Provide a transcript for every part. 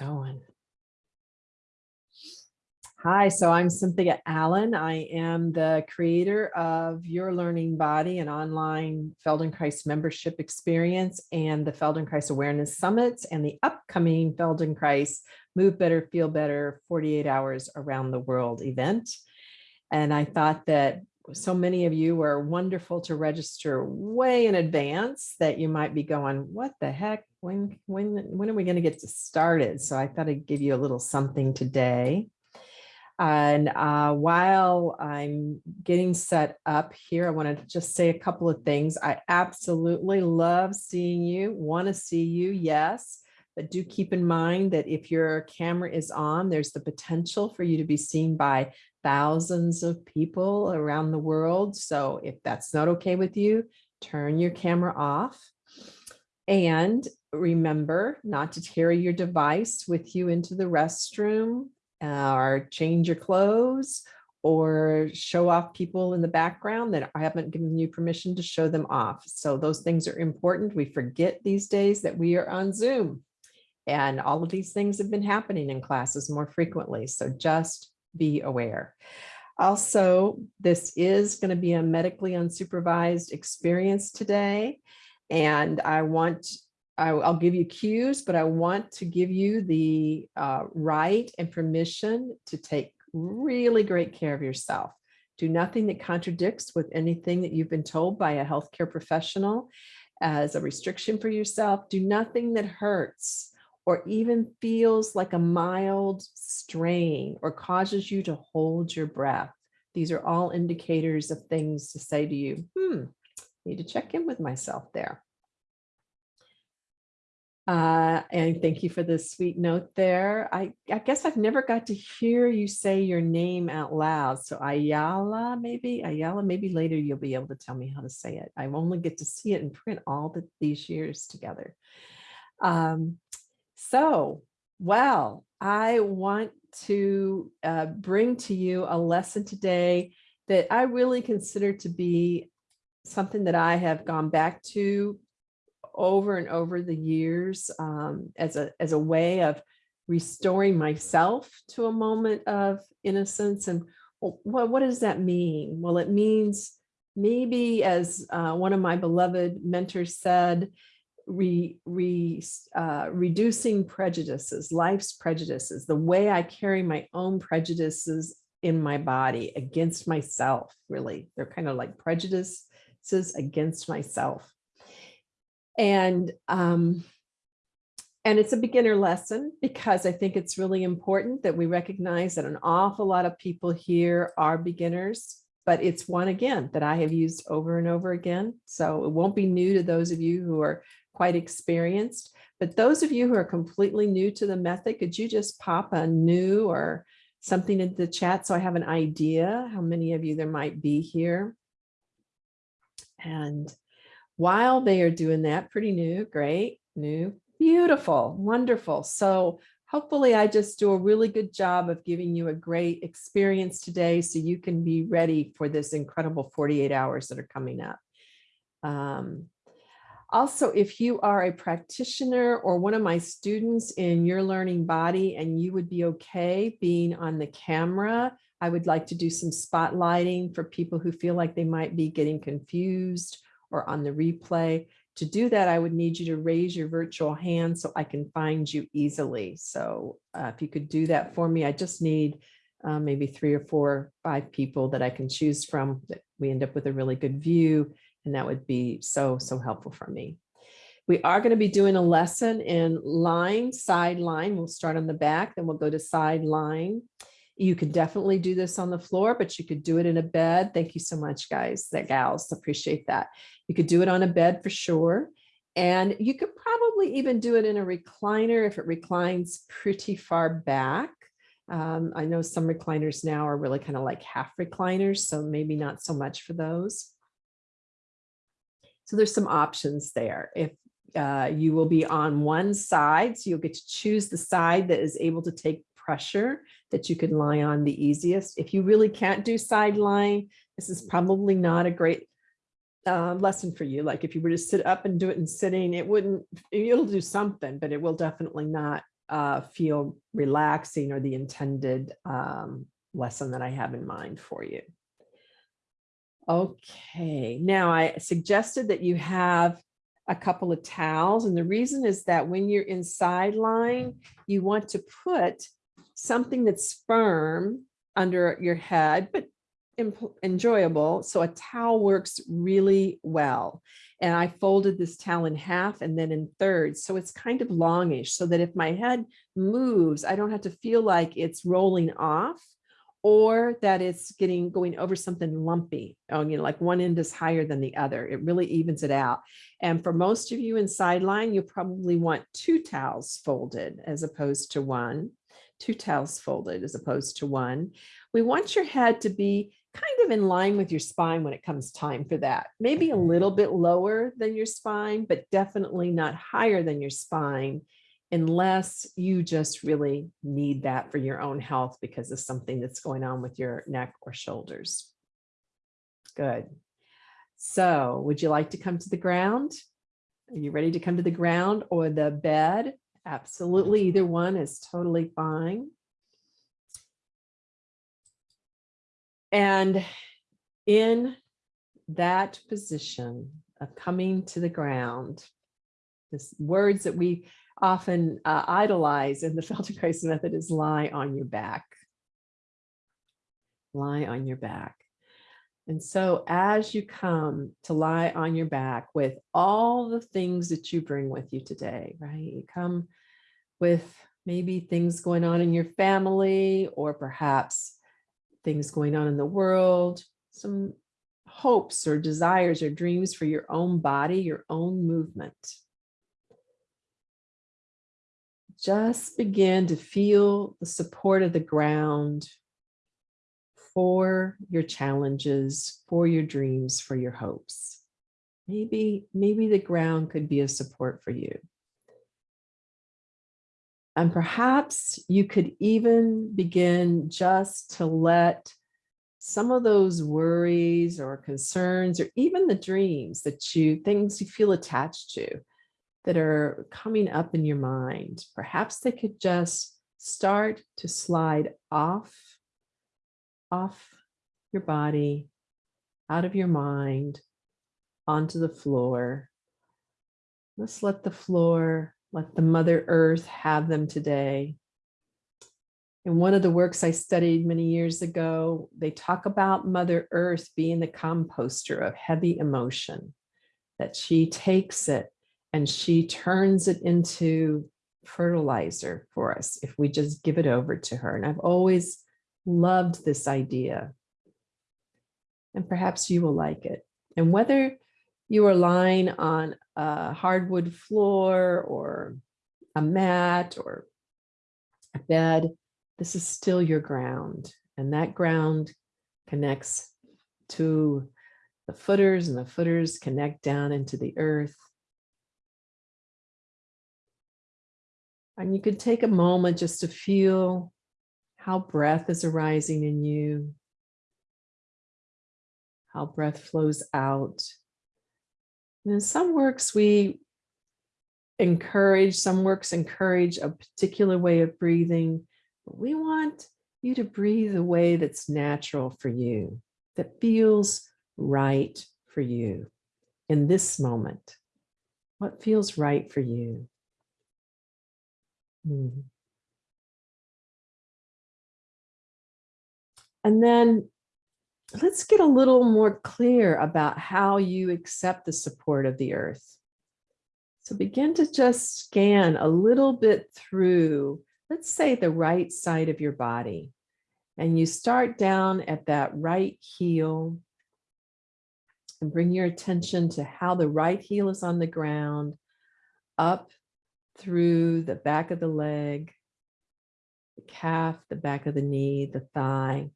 going. Hi, so I'm Cynthia Allen. I am the creator of Your Learning Body, an online Feldenkrais membership experience and the Feldenkrais Awareness Summits and the upcoming Feldenkrais Move Better, Feel Better 48 Hours Around the World event. And I thought that so many of you were wonderful to register way in advance that you might be going, what the heck, when, when, when are we going to get started? So I thought I'd give you a little something today. And uh, while I'm getting set up here, I want to just say a couple of things. I absolutely love seeing you, want to see you, yes. But do keep in mind that if your camera is on, there's the potential for you to be seen by thousands of people around the world. So if that's not okay with you, turn your camera off. And remember not to carry your device with you into the restroom or change your clothes or show off people in the background that I haven't given you permission to show them off. So those things are important. We forget these days that we are on Zoom and all of these things have been happening in classes more frequently. So just be aware. Also, this is going to be a medically unsupervised experience today. And I want, I, will give you cues, but I want to give you the uh, right and permission to take really great care of yourself. Do nothing that contradicts with anything that you've been told by a healthcare professional as a restriction for yourself. Do nothing that hurts or even feels like a mild strain or causes you to hold your breath. These are all indicators of things to say to you, hmm, need to check in with myself there. Uh, and thank you for the sweet note there. I, I guess I've never got to hear you say your name out loud. So Ayala, maybe Ayala, maybe later you'll be able to tell me how to say it. I only get to see it in print all the, these years together. Um, so, well, I want to uh, bring to you a lesson today that I really consider to be something that I have gone back to over and over the years um, as a as a way of restoring myself to a moment of innocence. And what, what does that mean? Well, it means maybe as uh, one of my beloved mentors said, re, re, uh, reducing prejudices, life's prejudices, the way I carry my own prejudices in my body against myself, really. They're kind of like prejudices against myself. And, um, and it's a beginner lesson because I think it's really important that we recognize that an awful lot of people here are beginners, but it's one again that I have used over and over again. So it won't be new to those of you who are quite experienced. But those of you who are completely new to the method, could you just pop a new or something into the chat so I have an idea how many of you there might be here. And while they are doing that, pretty new, great, new, beautiful, wonderful. So hopefully I just do a really good job of giving you a great experience today so you can be ready for this incredible 48 hours that are coming up. Um, also, if you are a practitioner or one of my students in your learning body and you would be okay being on the camera, I would like to do some spotlighting for people who feel like they might be getting confused or on the replay. To do that, I would need you to raise your virtual hand so I can find you easily. So uh, if you could do that for me, I just need uh, maybe three or four, five people that I can choose from that we end up with a really good view and that would be so, so helpful for me. We are going to be doing a lesson in line, sideline. We'll start on the back, then we'll go to side line. You could definitely do this on the floor, but you could do it in a bed. Thank you so much, guys, that gals, appreciate that. You could do it on a bed for sure. And you could probably even do it in a recliner if it reclines pretty far back. Um, I know some recliners now are really kind of like half recliners, so maybe not so much for those. So there's some options there. If uh, you will be on one side, so you'll get to choose the side that is able to take pressure that you can lie on the easiest. If you really can't do side lying, this is probably not a great uh, lesson for you. Like if you were to sit up and do it in sitting, it wouldn't, it'll do something, but it will definitely not uh, feel relaxing or the intended um, lesson that I have in mind for you. Okay, now I suggested that you have a couple of towels. And the reason is that when you're in sideline, you want to put something that's firm under your head, but enjoyable. So a towel works really well. And I folded this towel in half and then in thirds. So it's kind of longish so that if my head moves, I don't have to feel like it's rolling off or that it's getting going over something lumpy. Oh, you know, like one end is higher than the other. It really evens it out. And for most of you in sideline, you probably want two towels folded as opposed to one, two towels folded as opposed to one. We want your head to be kind of in line with your spine when it comes time for that. Maybe a mm-hmm. little bit lower than your spine, but definitely not higher than your spine unless you just really need that for your own health because of something that's going on with your neck or shoulders. Good. So would you like to come to the ground? Are you ready to come to the ground or the bed? Absolutely, either one is totally fine. And in that position of coming to the ground, this words that we often uh, idolize in the Feldenkrais method is lie on your back. Lie on your back. And so as you come to lie on your back with all the things that you bring with you today, right? You come with maybe things going on in your family or perhaps things going on in the world, some hopes or desires or dreams for your own body, your own movement just begin to feel the support of the ground for your challenges, for your dreams, for your hopes. Maybe, maybe the ground could be a support for you. And perhaps you could even begin just to let some of those worries or concerns or even the dreams that you, things you feel attached to, that are coming up in your mind, perhaps they could just start to slide off, off your body, out of your mind, onto the floor. Let's let the floor, let the Mother Earth have them today. In one of the works I studied many years ago, they talk about Mother Earth being the composter of heavy emotion, that she takes it and she turns it into fertilizer for us if we just give it over to her. And I've always loved this idea. And perhaps you will like it. And whether you are lying on a hardwood floor or a mat or a bed, this is still your ground. And that ground connects to the footers and the footers connect down into the earth. And you could take a moment just to feel how breath is arising in you, how breath flows out. And in some works, we encourage, some works encourage a particular way of breathing, but we want you to breathe a way that's natural for you, that feels right for you in this moment. What feels right for you? Hmm. And then let's get a little more clear about how you accept the support of the earth. So begin to just scan a little bit through, let's say the right side of your body. And you start down at that right heel and bring your attention to how the right heel is on the ground, up through the back of the leg, the calf, the back of the knee, the thigh.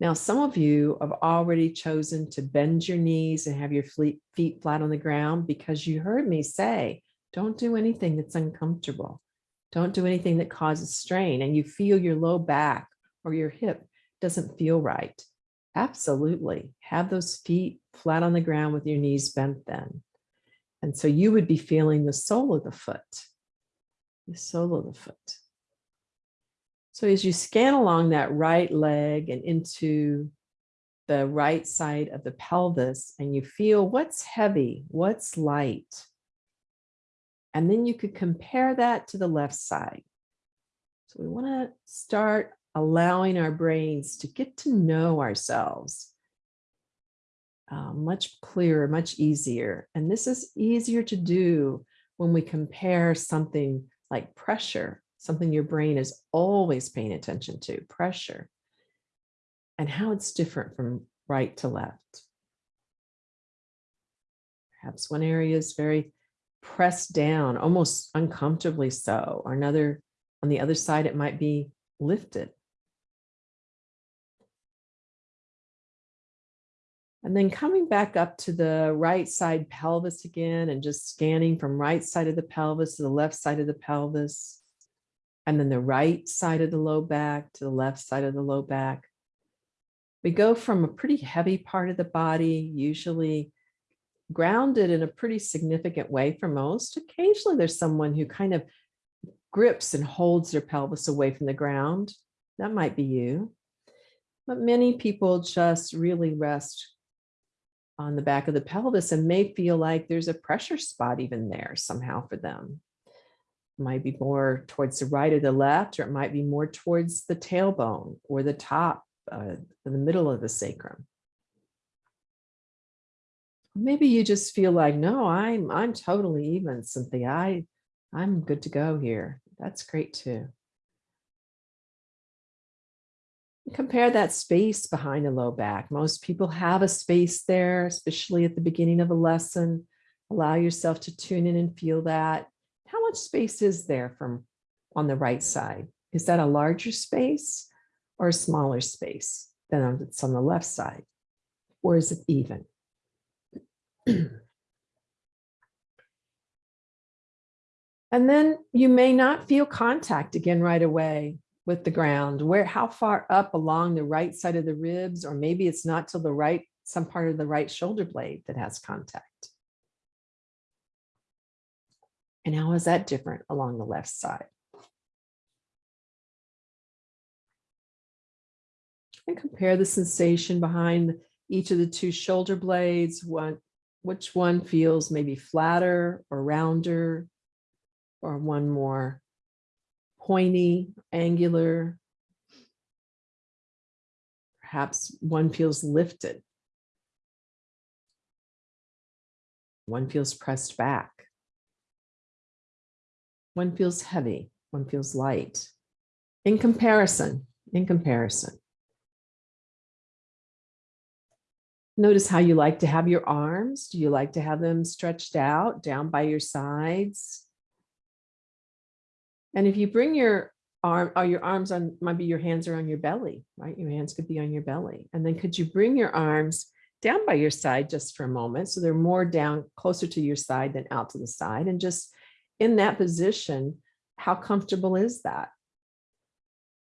Now, some of you have already chosen to bend your knees and have your feet flat on the ground because you heard me say, don't do anything that's uncomfortable. Don't do anything that causes strain and you feel your low back or your hip doesn't feel right. Absolutely. Have those feet flat on the ground with your knees bent then. And so you would be feeling the sole of the foot the sole of the foot. So as you scan along that right leg and into the right side of the pelvis and you feel what's heavy, what's light. And then you could compare that to the left side. So we want to start allowing our brains to get to know ourselves uh, much clearer, much easier. And this is easier to do when we compare something like pressure, something your brain is always paying attention to, pressure and how it's different from right to left. Perhaps one area is very pressed down, almost uncomfortably so, or another, on the other side, it might be lifted. And then coming back up to the right side pelvis again and just scanning from right side of the pelvis to the left side of the pelvis. And then the right side of the low back to the left side of the low back we go from a pretty heavy part of the body, usually grounded in a pretty significant way for most. Occasionally there's someone who kind of grips and holds their pelvis away from the ground. That might be you. But many people just really rest on the back of the pelvis and may feel like there's a pressure spot even there somehow for them. Might be more towards the right or the left, or it might be more towards the tailbone or the top uh, the middle of the sacrum. Maybe you just feel like, no, I'm I'm totally even, Cynthia. I I'm good to go here. That's great too. Compare that space behind the low back. Most people have a space there, especially at the beginning of a lesson. Allow yourself to tune in and feel that. How much space is there from on the right side? Is that a larger space? or a smaller space than it's on the left side? Or is it even? and then you may not feel contact again right away with the ground. Where, how far up along the right side of the ribs, or maybe it's not till the right, some part of the right shoulder blade that has contact. And how is that different along the left side? and compare the sensation behind each of the two shoulder blades, one, which one feels maybe flatter or rounder, or one more pointy, angular. Perhaps one feels lifted. One feels pressed back. One feels heavy, one feels light. In comparison, in comparison. Notice how you like to have your arms. Do you like to have them stretched out down by your sides? And if you bring your arm or oh, your arms on, maybe your hands are on your belly, right? Your hands could be on your belly. And then could you bring your arms down by your side just for a moment? So they're more down closer to your side than out to the side. And just in that position, how comfortable is that?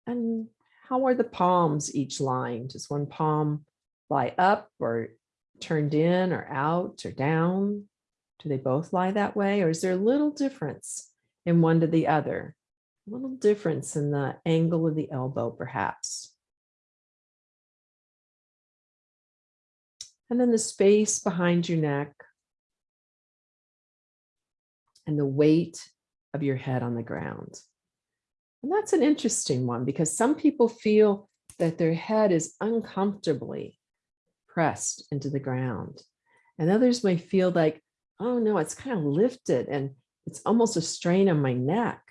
And how are the palms each lying? Does one palm lie up or turned in or out or down? Do they both lie that way? Or is there a little difference in one to the other? A little difference in the angle of the elbow, perhaps. And then the space behind your neck and the weight of your head on the ground. And that's an interesting one because some people feel that their head is uncomfortably pressed into the ground. And others may feel like, oh no, it's kind of lifted and it's almost a strain on my neck.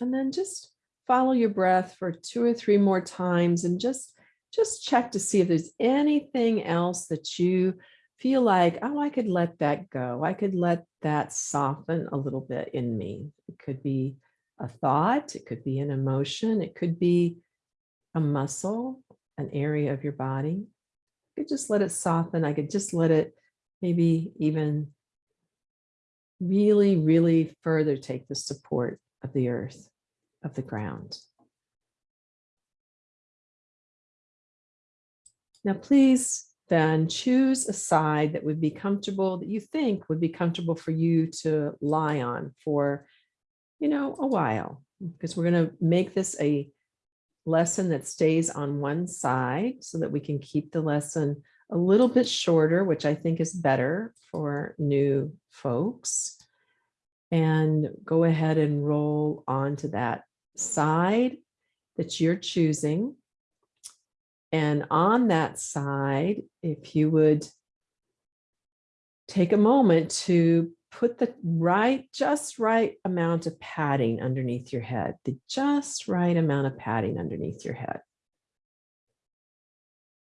And then just follow your breath for two or three more times and just, just check to see if there's anything else that you feel like, oh, I could let that go. I could let that soften a little bit in me. It could be a thought, it could be an emotion, it could be a muscle, an area of your body. Could just let it soften. I could just let it maybe even really, really further take the support of the earth, of the ground. Now, please then choose a side that would be comfortable, that you think would be comfortable for you to lie on for, you know, a while. Because we're going to make this a lesson that stays on one side so that we can keep the lesson a little bit shorter, which I think is better for new folks. And go ahead and roll onto that side that you're choosing. And on that side, if you would take a moment to put the right, just right amount of padding underneath your head, the just right amount of padding underneath your head.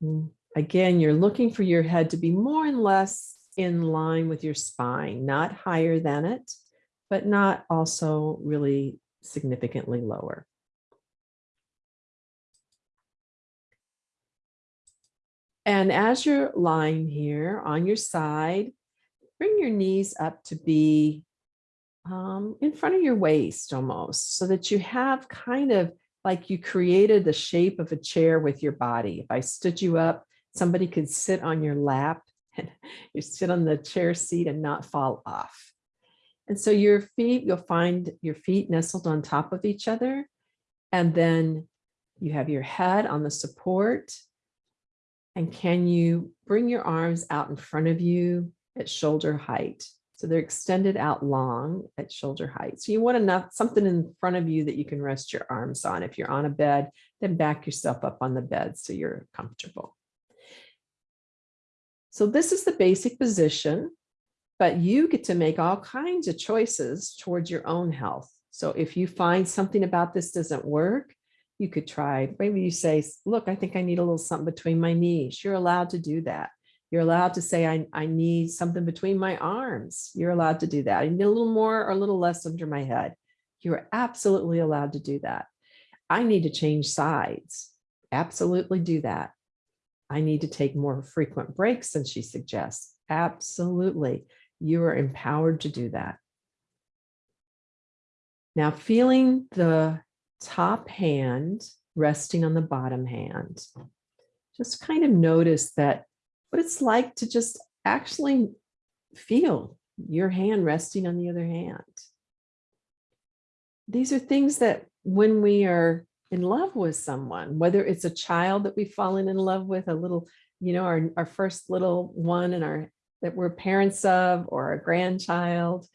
Mm, again, you're looking for your head to be more and less in line with your spine, not higher than it, but not also really significantly lower. And as you're lying here on your side, bring your knees up to be um, in front of your waist almost so that you have kind of like you created the shape of a chair with your body. If I stood you up, somebody could sit on your lap and you sit on the chair seat and not fall off. And so your feet, you'll find your feet nestled on top of each other. And then you have your head on the support. And can you bring your arms out in front of you at shoulder height. So they're extended out long at shoulder height. So you want enough something in front of you that you can rest your arms on. If you're on a bed, then back yourself up on the bed so you're comfortable. So this is the basic position, but you get to make all kinds of choices towards your own health. So if you find something about this doesn't work, you could try, maybe you say, look, I think I need a little something between my knees. You're allowed to do that. You're allowed to say, I, I need something between my arms. You're allowed to do that. I need a little more or a little less under my head. You're absolutely allowed to do that. I need to change sides. Absolutely do that. I need to take more frequent breaks than she suggests. Absolutely. You are empowered to do that. Now feeling the top hand resting on the bottom hand, just kind of notice that what it's like to just actually feel your hand resting on the other hand. These are things that when we are in love with someone, whether it's a child that we've fallen in love with, a little, you know, our, our first little one and our that we're parents of or a grandchild,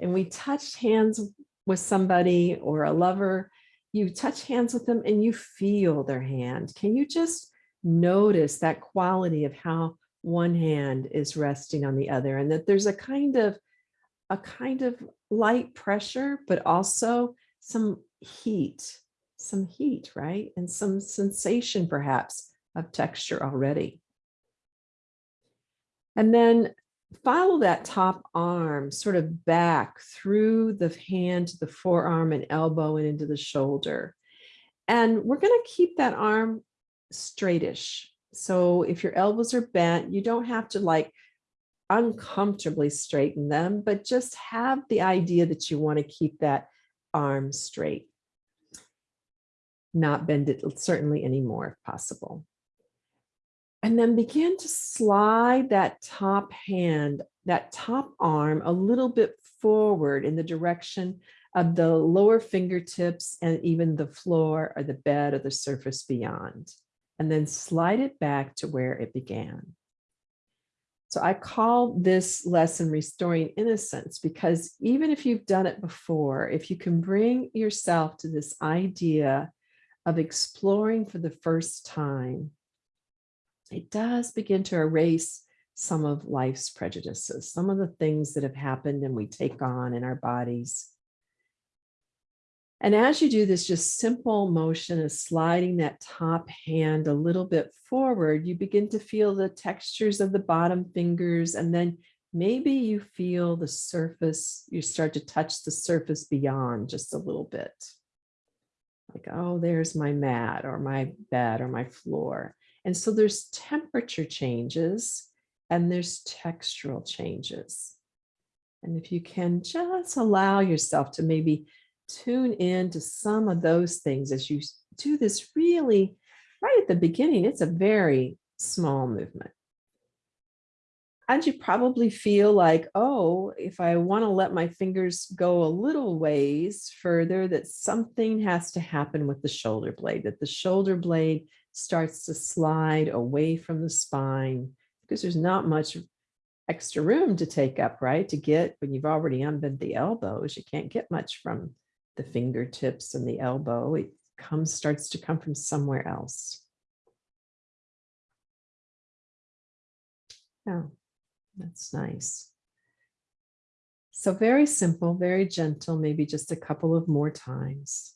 and we touched hands with somebody or a lover, you touch hands with them and you feel their hand. Can you just notice that quality of how one hand is resting on the other and that there's a kind of a kind of light pressure, but also some heat, some heat, right? And some sensation perhaps of texture already. And then follow that top arm sort of back through the hand to the forearm and elbow and into the shoulder. And we're going to keep that arm straightish. So if your elbows are bent, you don't have to like uncomfortably straighten them, but just have the idea that you want to keep that arm straight. Not bend it certainly anymore if possible. And then begin to slide that top hand, that top arm a little bit forward in the direction of the lower fingertips and even the floor or the bed or the surface beyond and then slide it back to where it began. So I call this lesson restoring innocence because even if you've done it before, if you can bring yourself to this idea of exploring for the first time, it does begin to erase some of life's prejudices, some of the things that have happened and we take on in our bodies and as you do this just simple motion of sliding that top hand a little bit forward, you begin to feel the textures of the bottom fingers and then maybe you feel the surface, you start to touch the surface beyond just a little bit. Like, oh, there's my mat or my bed or my floor. And so there's temperature changes and there's textural changes. And if you can just allow yourself to maybe tune in to some of those things as you do this really right at the beginning. It's a very small movement. And you probably feel like, oh, if I want to let my fingers go a little ways further, that something has to happen with the shoulder blade, that the shoulder blade starts to slide away from the spine because there's not much extra room to take up, right? To get when you've already unbent the elbows, you can't get much from the fingertips and the elbow. It comes, starts to come from somewhere else. Oh, that's nice. So very simple, very gentle, maybe just a couple of more times.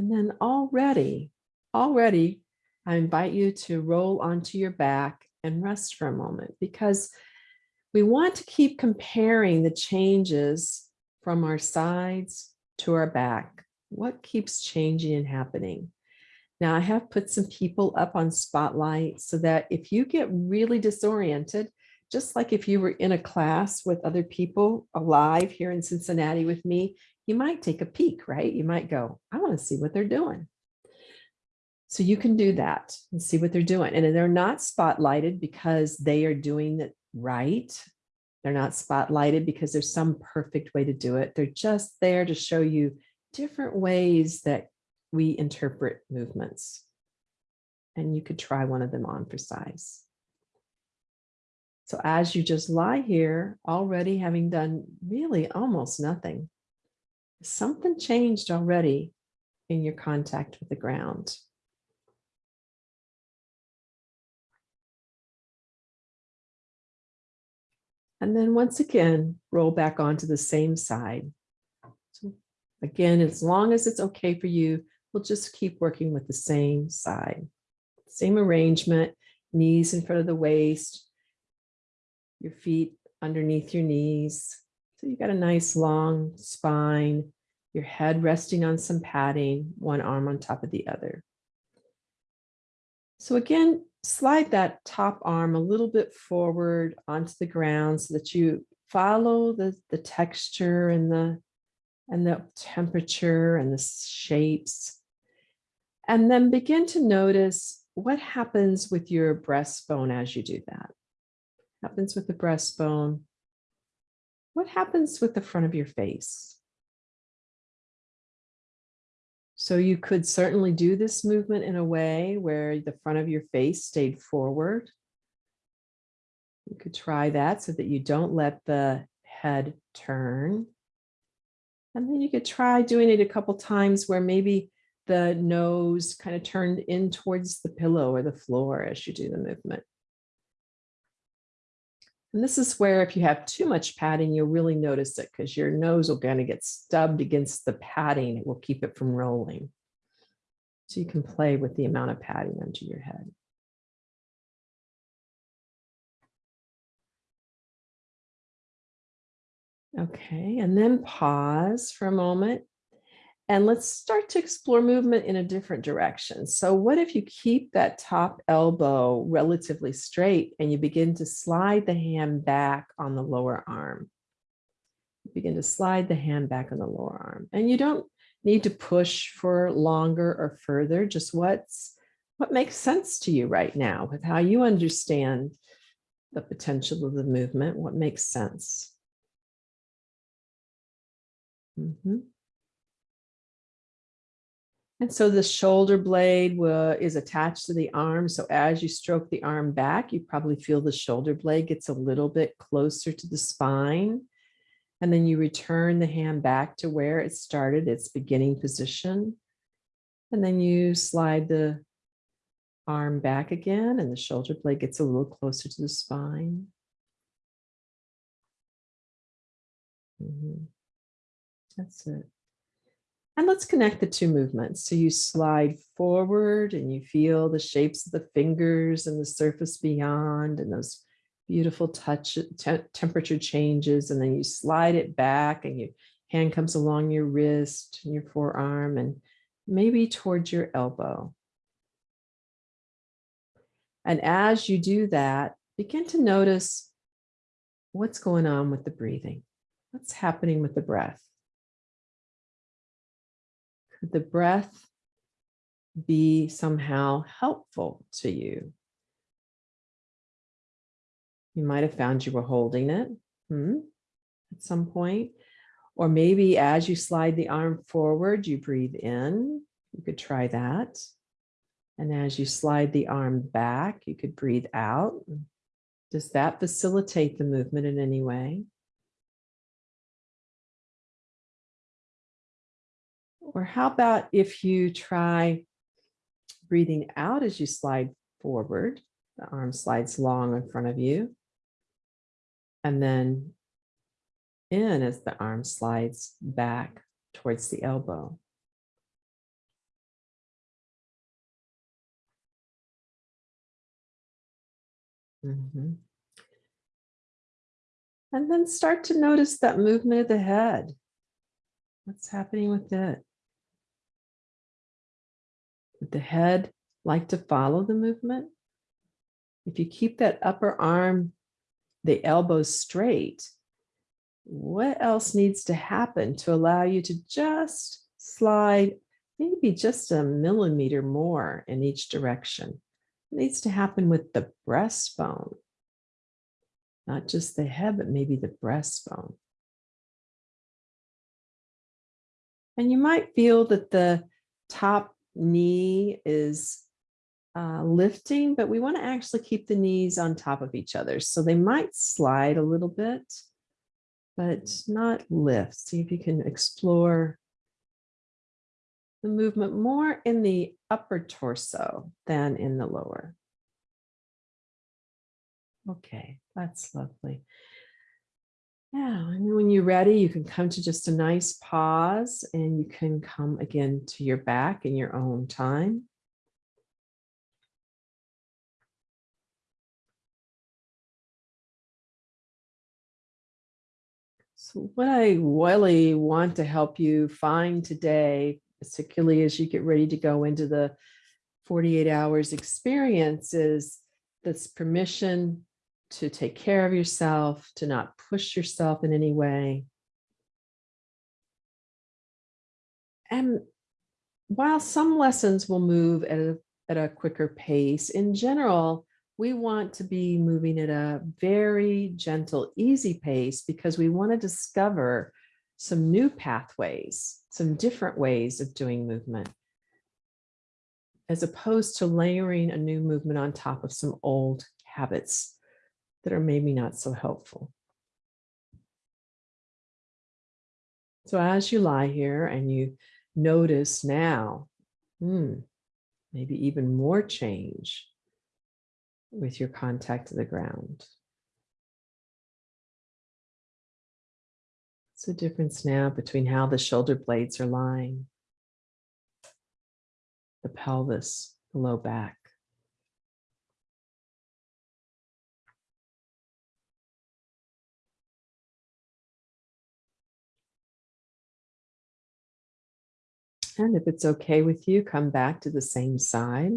And then already, already, I invite you to roll onto your back and rest for a moment because we want to keep comparing the changes from our sides to our back. What keeps changing and happening? Now I have put some people up on spotlight so that if you get really disoriented, just like if you were in a class with other people alive here in Cincinnati with me, you might take a peek, right? You might go, I want to see what they're doing. So you can do that and see what they're doing. And they're not spotlighted because they are doing it right. They're not spotlighted because there's some perfect way to do it. They're just there to show you different ways that we interpret movements. And you could try one of them on for size. So as you just lie here, already having done really almost nothing, something changed already in your contact with the ground. And then once again, roll back onto the same side. So again, as long as it's okay for you, we'll just keep working with the same side. Same arrangement, knees in front of the waist, your feet underneath your knees, so you've got a nice long spine, your head resting on some padding, one arm on top of the other. So again, slide that top arm a little bit forward onto the ground so that you follow the, the texture and the, and the temperature and the shapes. And then begin to notice what happens with your breastbone as you do that. Happens with the breastbone, what happens with the front of your face? So you could certainly do this movement in a way where the front of your face stayed forward. You could try that so that you don't let the head turn. And then you could try doing it a couple times where maybe the nose kind of turned in towards the pillow or the floor as you do the movement. And this is where if you have too much padding, you'll really notice it because your nose will kind of get stubbed against the padding. It will keep it from rolling. So you can play with the amount of padding under your head. Okay, and then pause for a moment and let's start to explore movement in a different direction. So what if you keep that top elbow relatively straight and you begin to slide the hand back on the lower arm? You begin to slide the hand back on the lower arm. And you don't need to push for longer or further, just what's what makes sense to you right now with how you understand the potential of the movement, what makes sense. Mm -hmm. And so the shoulder blade is attached to the arm. So as you stroke the arm back, you probably feel the shoulder blade gets a little bit closer to the spine. And then you return the hand back to where it started, its beginning position. And then you slide the arm back again and the shoulder blade gets a little closer to the spine. Mm -hmm. That's it. And let's connect the two movements. So you slide forward and you feel the shapes of the fingers and the surface beyond and those beautiful touch te temperature changes. And then you slide it back and your hand comes along your wrist and your forearm and maybe towards your elbow. And as you do that, begin to notice what's going on with the breathing. What's happening with the breath? The breath be somehow helpful to you. You might have found you were holding it hmm, at some point. Or maybe as you slide the arm forward, you breathe in. You could try that. And as you slide the arm back, you could breathe out. Does that facilitate the movement in any way? Or how about if you try breathing out as you slide forward, the arm slides long in front of you, and then in as the arm slides back towards the elbow. Mm -hmm. And then start to notice that movement of the head. What's happening with it? The head like to follow the movement? If you keep that upper arm, the elbows straight, what else needs to happen to allow you to just slide maybe just a millimeter more in each direction? It needs to happen with the breastbone, not just the head, but maybe the breastbone. And you might feel that the top knee is uh, lifting, but we want to actually keep the knees on top of each other. So they might slide a little bit, but not lift. See if you can explore the movement more in the upper torso than in the lower. Okay, that's lovely. Yeah, and when you're ready, you can come to just a nice pause and you can come again to your back in your own time. So what I really want to help you find today, particularly as you get ready to go into the 48 hours experience is this permission to take care of yourself, to not push yourself in any way. And while some lessons will move at a, at a quicker pace, in general, we want to be moving at a very gentle, easy pace because we want to discover some new pathways, some different ways of doing movement, as opposed to layering a new movement on top of some old habits that are maybe not so helpful. So as you lie here and you notice now, hmm, maybe even more change with your contact to the ground. What's the difference now between how the shoulder blades are lying, the pelvis, the low back? If it's okay with you, come back to the same side.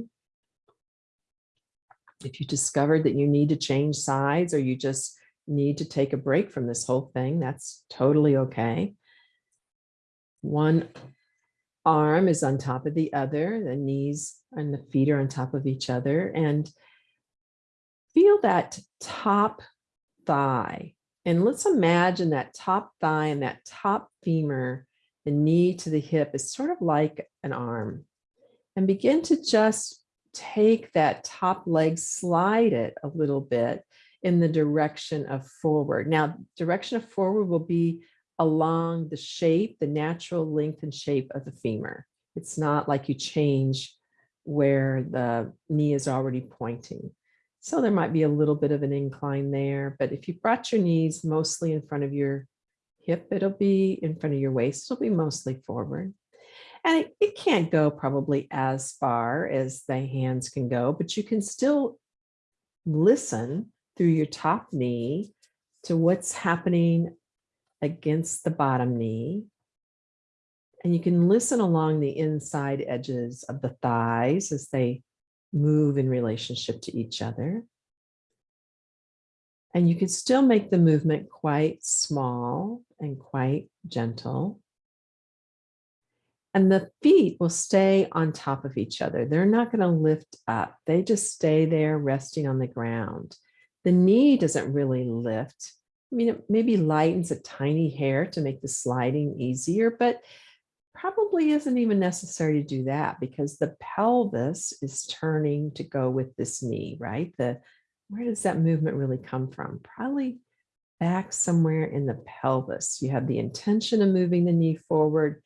If you discovered that you need to change sides or you just need to take a break from this whole thing, that's totally okay. One arm is on top of the other, the knees and the feet are on top of each other and feel that top thigh. And let's imagine that top thigh and that top femur the knee to the hip is sort of like an arm and begin to just take that top leg, slide it a little bit in the direction of forward. Now, direction of forward will be along the shape, the natural length and shape of the femur. It's not like you change where the knee is already pointing. So there might be a little bit of an incline there, but if you brought your knees mostly in front of your hip, it'll be in front of your waist, it'll be mostly forward. And it, it can't go probably as far as the hands can go, but you can still listen through your top knee to what's happening against the bottom knee. And you can listen along the inside edges of the thighs as they move in relationship to each other. And you can still make the movement quite small and quite gentle. And the feet will stay on top of each other. They're not going to lift up. They just stay there resting on the ground. The knee doesn't really lift. I mean, it maybe lightens a tiny hair to make the sliding easier, but probably isn't even necessary to do that because the pelvis is turning to go with this knee, right? The where does that movement really come from? Probably back somewhere in the pelvis. You have the intention of moving the knee forward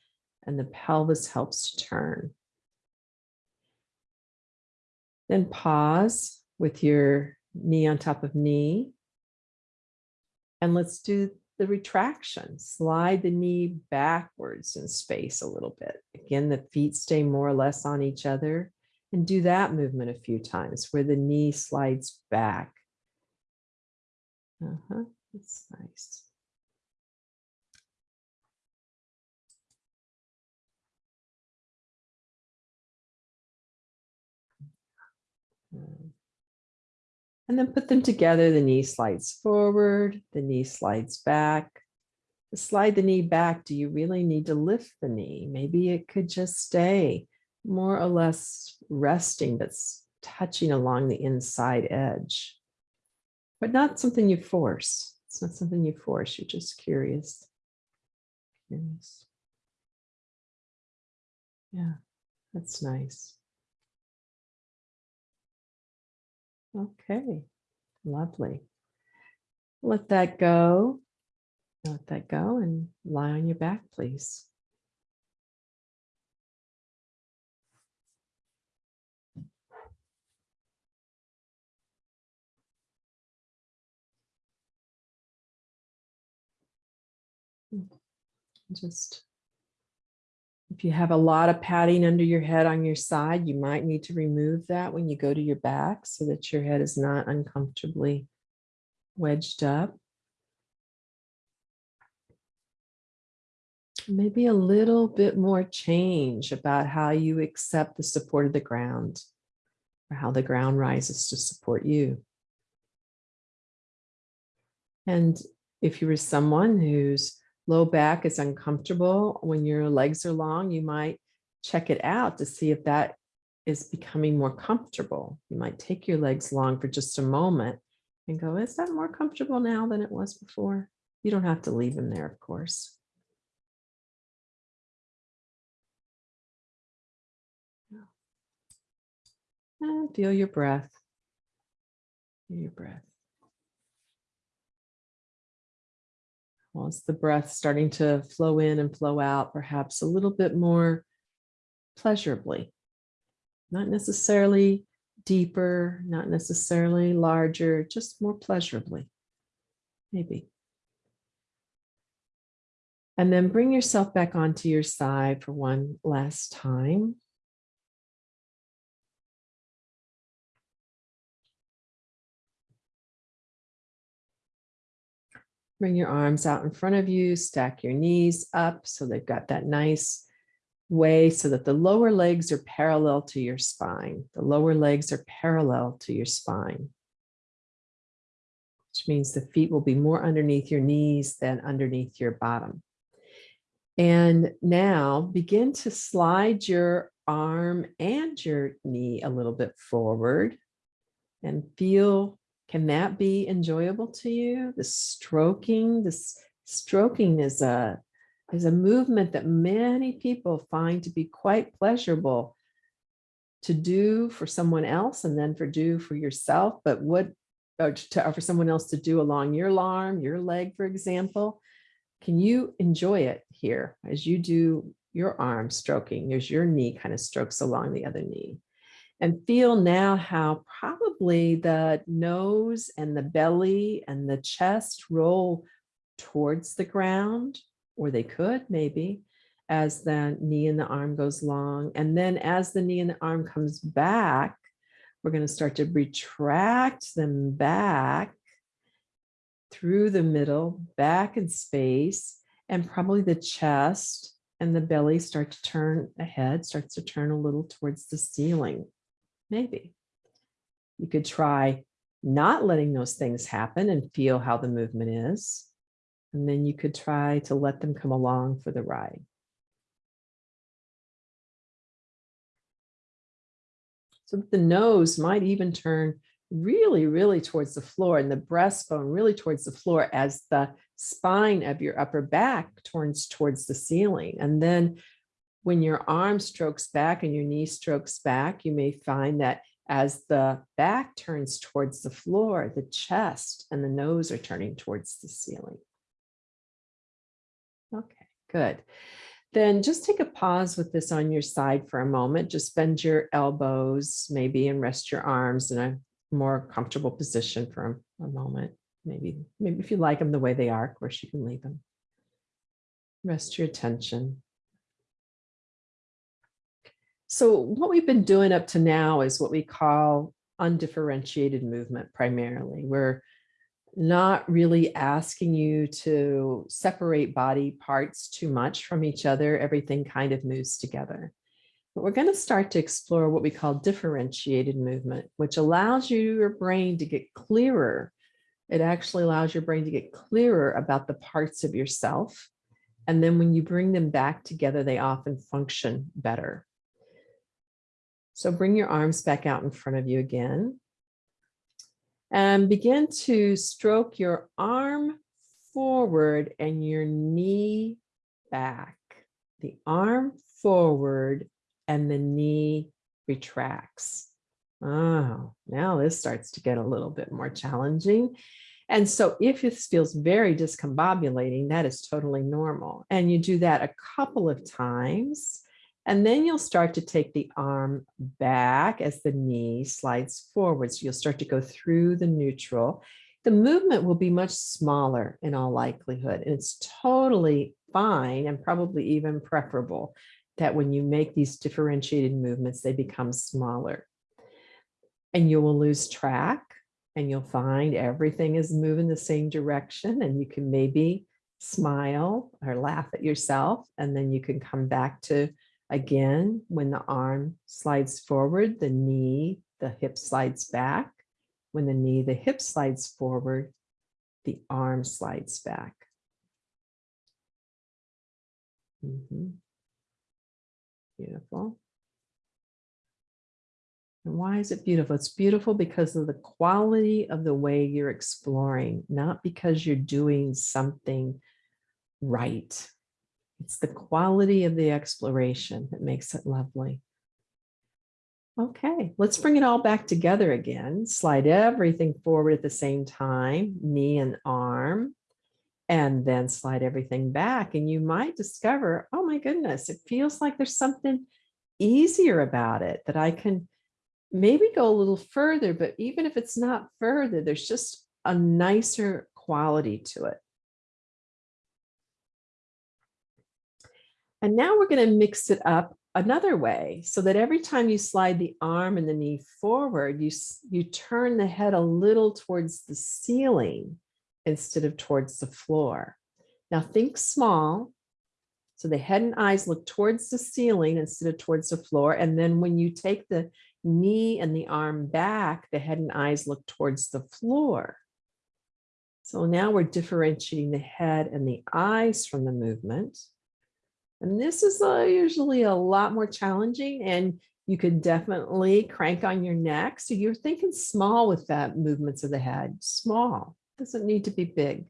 and the pelvis helps to turn. Then pause with your knee on top of knee. And let's do the retraction. Slide the knee backwards in space a little bit. Again, the feet stay more or less on each other. And do that movement a few times where the knee slides back. Uh-huh, that's nice. And then put them together. The knee slides forward, the knee slides back. To slide the knee back, do you really need to lift the knee? Maybe it could just stay more or less resting, but touching along the inside edge. But not something you force. It's not something you force. You're just curious. Curious. Yeah, that's nice. Okay, lovely. Let that go. Let that go and lie on your back, please. Just if you have a lot of padding under your head on your side, you might need to remove that when you go to your back so that your head is not uncomfortably wedged up. Maybe a little bit more change about how you accept the support of the ground or how the ground rises to support you. And if you were someone who's low back is uncomfortable when your legs are long, you might check it out to see if that is becoming more comfortable. You might take your legs long for just a moment and go, is that more comfortable now than it was before? You don't have to leave them there, of course. And feel your breath. Feel your breath. It's the breath starting to flow in and flow out, perhaps a little bit more pleasurably, not necessarily deeper, not necessarily larger, just more pleasurably, maybe. And then bring yourself back onto your side for one last time. Bring your arms out in front of you, stack your knees up so they've got that nice way so that the lower legs are parallel to your spine. The lower legs are parallel to your spine, which means the feet will be more underneath your knees than underneath your bottom. And now begin to slide your arm and your knee a little bit forward and feel can that be enjoyable to you? The stroking, this stroking is a, is a movement that many people find to be quite pleasurable to do for someone else and then for do for yourself, but what or to, or for someone else to do along your arm, your leg, for example. Can you enjoy it here as you do your arm stroking? as your knee kind of strokes along the other knee and feel now how probably the nose and the belly and the chest roll towards the ground, or they could maybe, as the knee and the arm goes long. And then as the knee and the arm comes back, we're going to start to retract them back through the middle, back in space, and probably the chest and the belly start to turn ahead, starts to turn a little towards the ceiling. Maybe. You could try not letting those things happen and feel how the movement is. And then you could try to let them come along for the ride. So the nose might even turn really, really towards the floor and the breastbone really towards the floor as the spine of your upper back turns towards the ceiling. And then when your arm strokes back and your knee strokes back, you may find that as the back turns towards the floor, the chest and the nose are turning towards the ceiling. Okay, good. Then just take a pause with this on your side for a moment. Just bend your elbows maybe and rest your arms in a more comfortable position for a, a moment. Maybe, maybe if you like them the way they are, of course you can leave them. Rest your attention. So what we've been doing up to now is what we call undifferentiated movement primarily. We're not really asking you to separate body parts too much from each other. Everything kind of moves together. But we're going to start to explore what we call differentiated movement, which allows you, your brain to get clearer. It actually allows your brain to get clearer about the parts of yourself. And then when you bring them back together, they often function better. So bring your arms back out in front of you again. And begin to stroke your arm forward and your knee back. The arm forward and the knee retracts. Oh, now this starts to get a little bit more challenging. And so if this feels very discombobulating, that is totally normal. And you do that a couple of times. And then you'll start to take the arm back as the knee slides forward. So you'll start to go through the neutral. The movement will be much smaller in all likelihood. And it's totally fine and probably even preferable that when you make these differentiated movements, they become smaller. And you will lose track and you'll find everything is moving the same direction and you can maybe smile or laugh at yourself and then you can come back to Again, when the arm slides forward, the knee, the hip slides back. When the knee, the hip slides forward, the arm slides back. Mm -hmm. Beautiful. And why is it beautiful? It's beautiful because of the quality of the way you're exploring, not because you're doing something right. It's the quality of the exploration that makes it lovely. Okay, let's bring it all back together again. Slide everything forward at the same time, knee and arm, and then slide everything back. And you might discover, oh my goodness, it feels like there's something easier about it that I can maybe go a little further, but even if it's not further, there's just a nicer quality to it. And now we're going to mix it up another way so that every time you slide the arm and the knee forward, you, you turn the head a little towards the ceiling instead of towards the floor. Now think small. So the head and eyes look towards the ceiling instead of towards the floor. And then when you take the knee and the arm back, the head and eyes look towards the floor. So now we're differentiating the head and the eyes from the movement. And this is uh, usually a lot more challenging and you could definitely crank on your neck. So you're thinking small with that movements of the head, small, doesn't need to be big.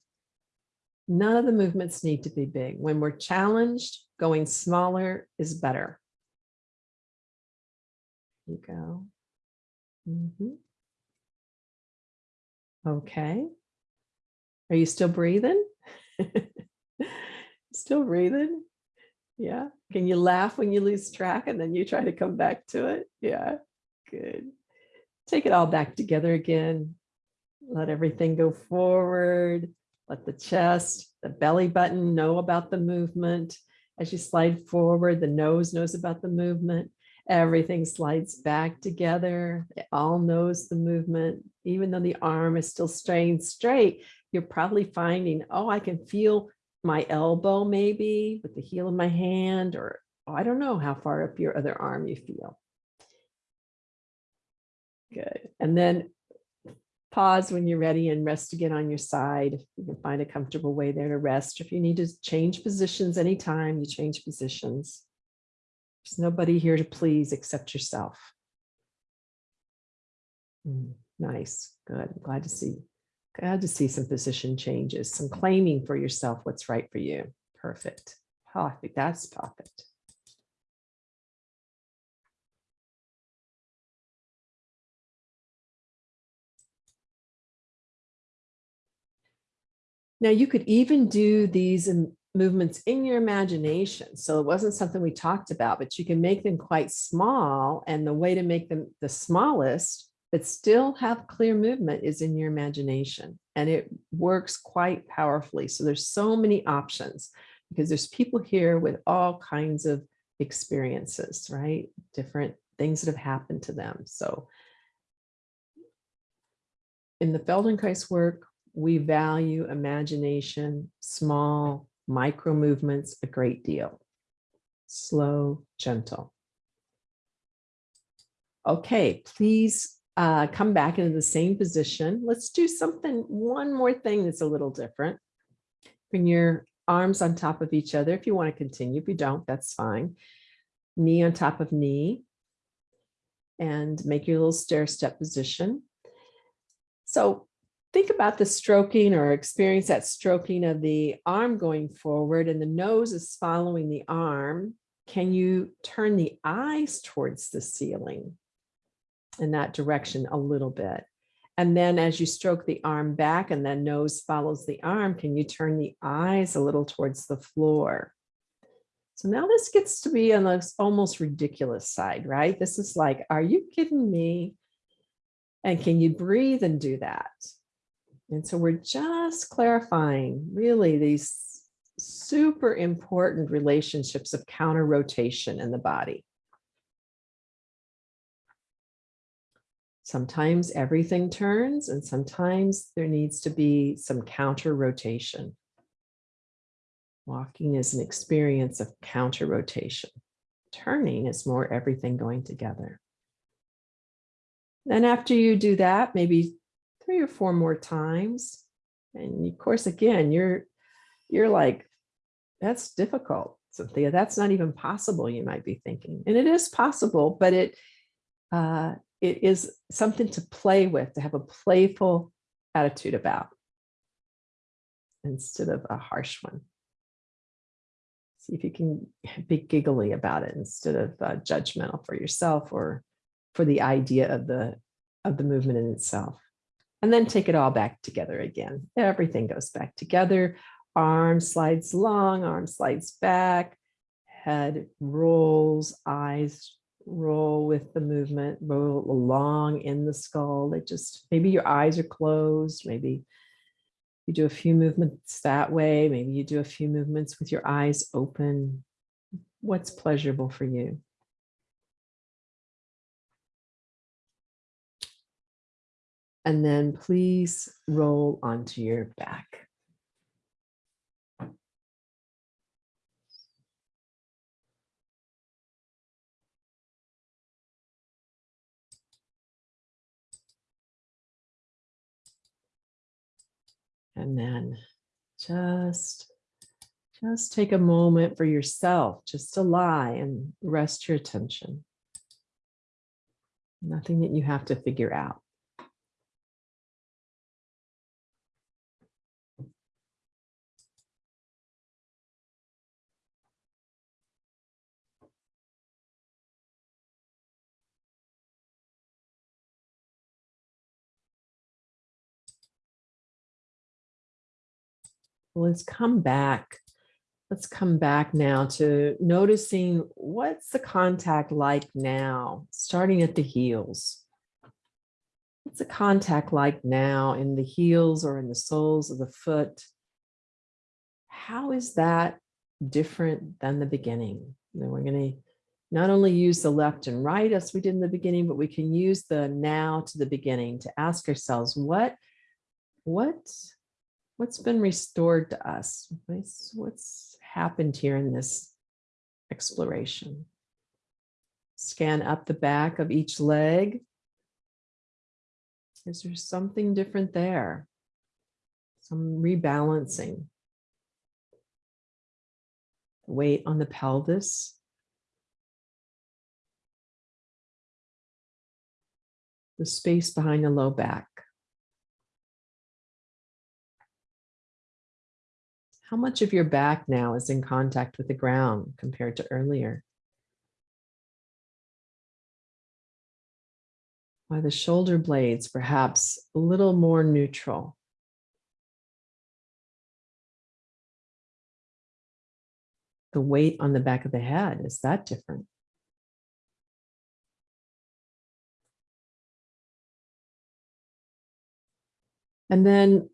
None of the movements need to be big. When we're challenged, going smaller is better. you go. Mm -hmm. Okay. Are you still breathing? still breathing? Yeah. Can you laugh when you lose track and then you try to come back to it? Yeah. Good. Take it all back together again. Let everything go forward. Let the chest, the belly button know about the movement. As you slide forward, the nose knows about the movement. Everything slides back together. It all knows the movement. Even though the arm is still staying straight, you're probably finding, oh, I can feel my elbow maybe with the heel of my hand or oh, I don't know how far up your other arm you feel. Good. And then pause when you're ready and rest again on your side. You can find a comfortable way there to rest. If you need to change positions anytime, you change positions. There's nobody here to please except yourself. Mm, Nice, good. Glad to see. Glad to see some position changes, some claiming for yourself what's right for you. Perfect. Oh, I think That's perfect. Now you could even do these movements in your imagination. So it wasn't something we talked about, but you can make them quite small. And the way to make them the smallest, but still have clear movement is in your imagination. And it works quite powerfully. So there's so many options because there's people here with all kinds of experiences, right? Different things that have happened to them. So in the Feldenkrais work, we value imagination, small micro movements a great deal. Slow, gentle. Okay, please uh, come back into the same position. Let's do something, one more thing that's a little different. Bring your arms on top of each other if you want to continue. If you don't, that's fine. Knee on top of knee. And make your little stair step position. So think about the stroking or experience that stroking of the arm going forward and the nose is following the arm. Can you turn the eyes towards the ceiling in that direction a little bit? And then as you stroke the arm back and then nose follows the arm, can you turn the eyes a little towards the floor? So now this gets to be on this almost ridiculous side, right? This is like, are you kidding me? And can you breathe and do that? And so we're just clarifying really these super important relationships of counter rotation in the body. Sometimes everything turns and sometimes there needs to be some counter rotation. Walking is an experience of counter rotation. Turning is more everything going together. Then after you do that, maybe three or four more times. And of course, again, you're you're like, that's difficult, Cynthia. That's not even possible, you might be thinking. And it is possible, but it uh, it is something to play with, to have a playful attitude about instead of a harsh one. See if you can be giggly about it instead of uh, judgmental for yourself or for the idea of the of the movement in itself. And then take it all back together again. Everything goes back together. Arm slides long, arm slides back, head rolls, eyes roll with the movement, roll along in the skull. It just, maybe your eyes are closed, maybe you do a few movements that way, maybe you do a few movements with your eyes open. What's pleasurable for you? And then please roll onto your back. And then just, just take a moment for yourself, just to lie and rest your attention. Nothing that you have to figure out. Let's come back. Let's come back now to noticing what's the contact like now, starting at the heels. What's the contact like now in the heels or in the soles of the foot? How is that different than the beginning? then we're going to not only use the left and right as we did in the beginning, but we can use the now to the beginning to ask ourselves what, what what's been restored to us? What's, happened here in this exploration? Scan up the back of each leg. Is there something different there? Some rebalancing. Weight on the pelvis. the space behind the low back. How much of your back now is in contact with the ground compared to earlier? Are the shoulder blades perhaps a little more neutral? The weight on the back of the head, is that different? And then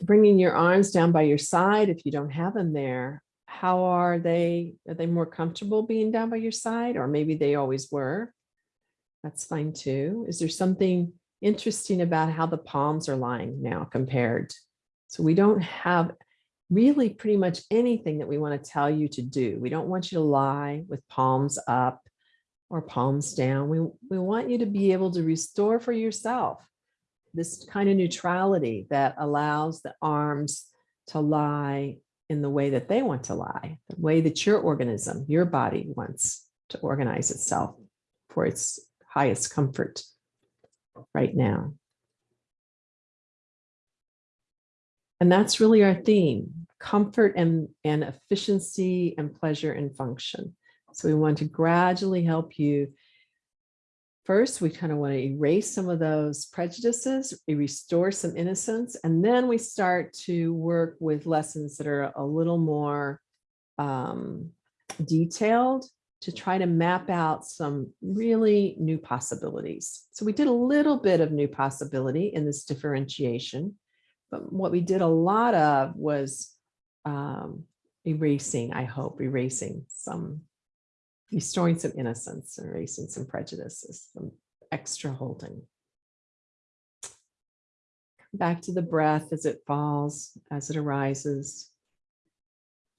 bringing your arms down by your side if you don't have them there. How are they? Are they more comfortable being down by your side? Or maybe they always were. That's fine too. Is there something interesting about how the palms are lying now compared? So we don't have really pretty much anything that we want to tell you to do. We don't want you to lie with palms up or palms down. We, we want you to be able to restore for yourself this kind of neutrality that allows the arms to lie in the way that they want to lie, the way that your organism, your body wants to organize itself for its highest comfort right now. And that's really our theme, comfort and, and efficiency and pleasure and function. So we want to gradually help you. First, we kind of want to erase some of those prejudices, restore some innocence, and then we start to work with lessons that are a little more um, detailed to try to map out some really new possibilities. So we did a little bit of new possibility in this differentiation, but what we did a lot of was um, erasing, I hope, erasing some restoring some innocence and erasing some prejudices, some extra holding. Come back to the breath as it falls, as it arises,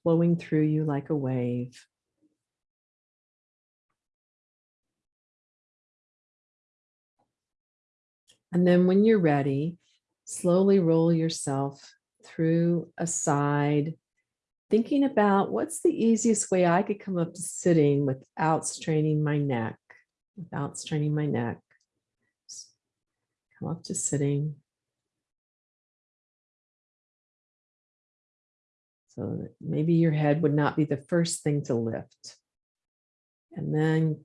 flowing through you like a wave. And then when you're ready, slowly roll yourself through a side thinking about what's the easiest way I could come up to sitting without straining my neck, without straining my neck. Come up to sitting. So maybe your head would not be the first thing to lift. And then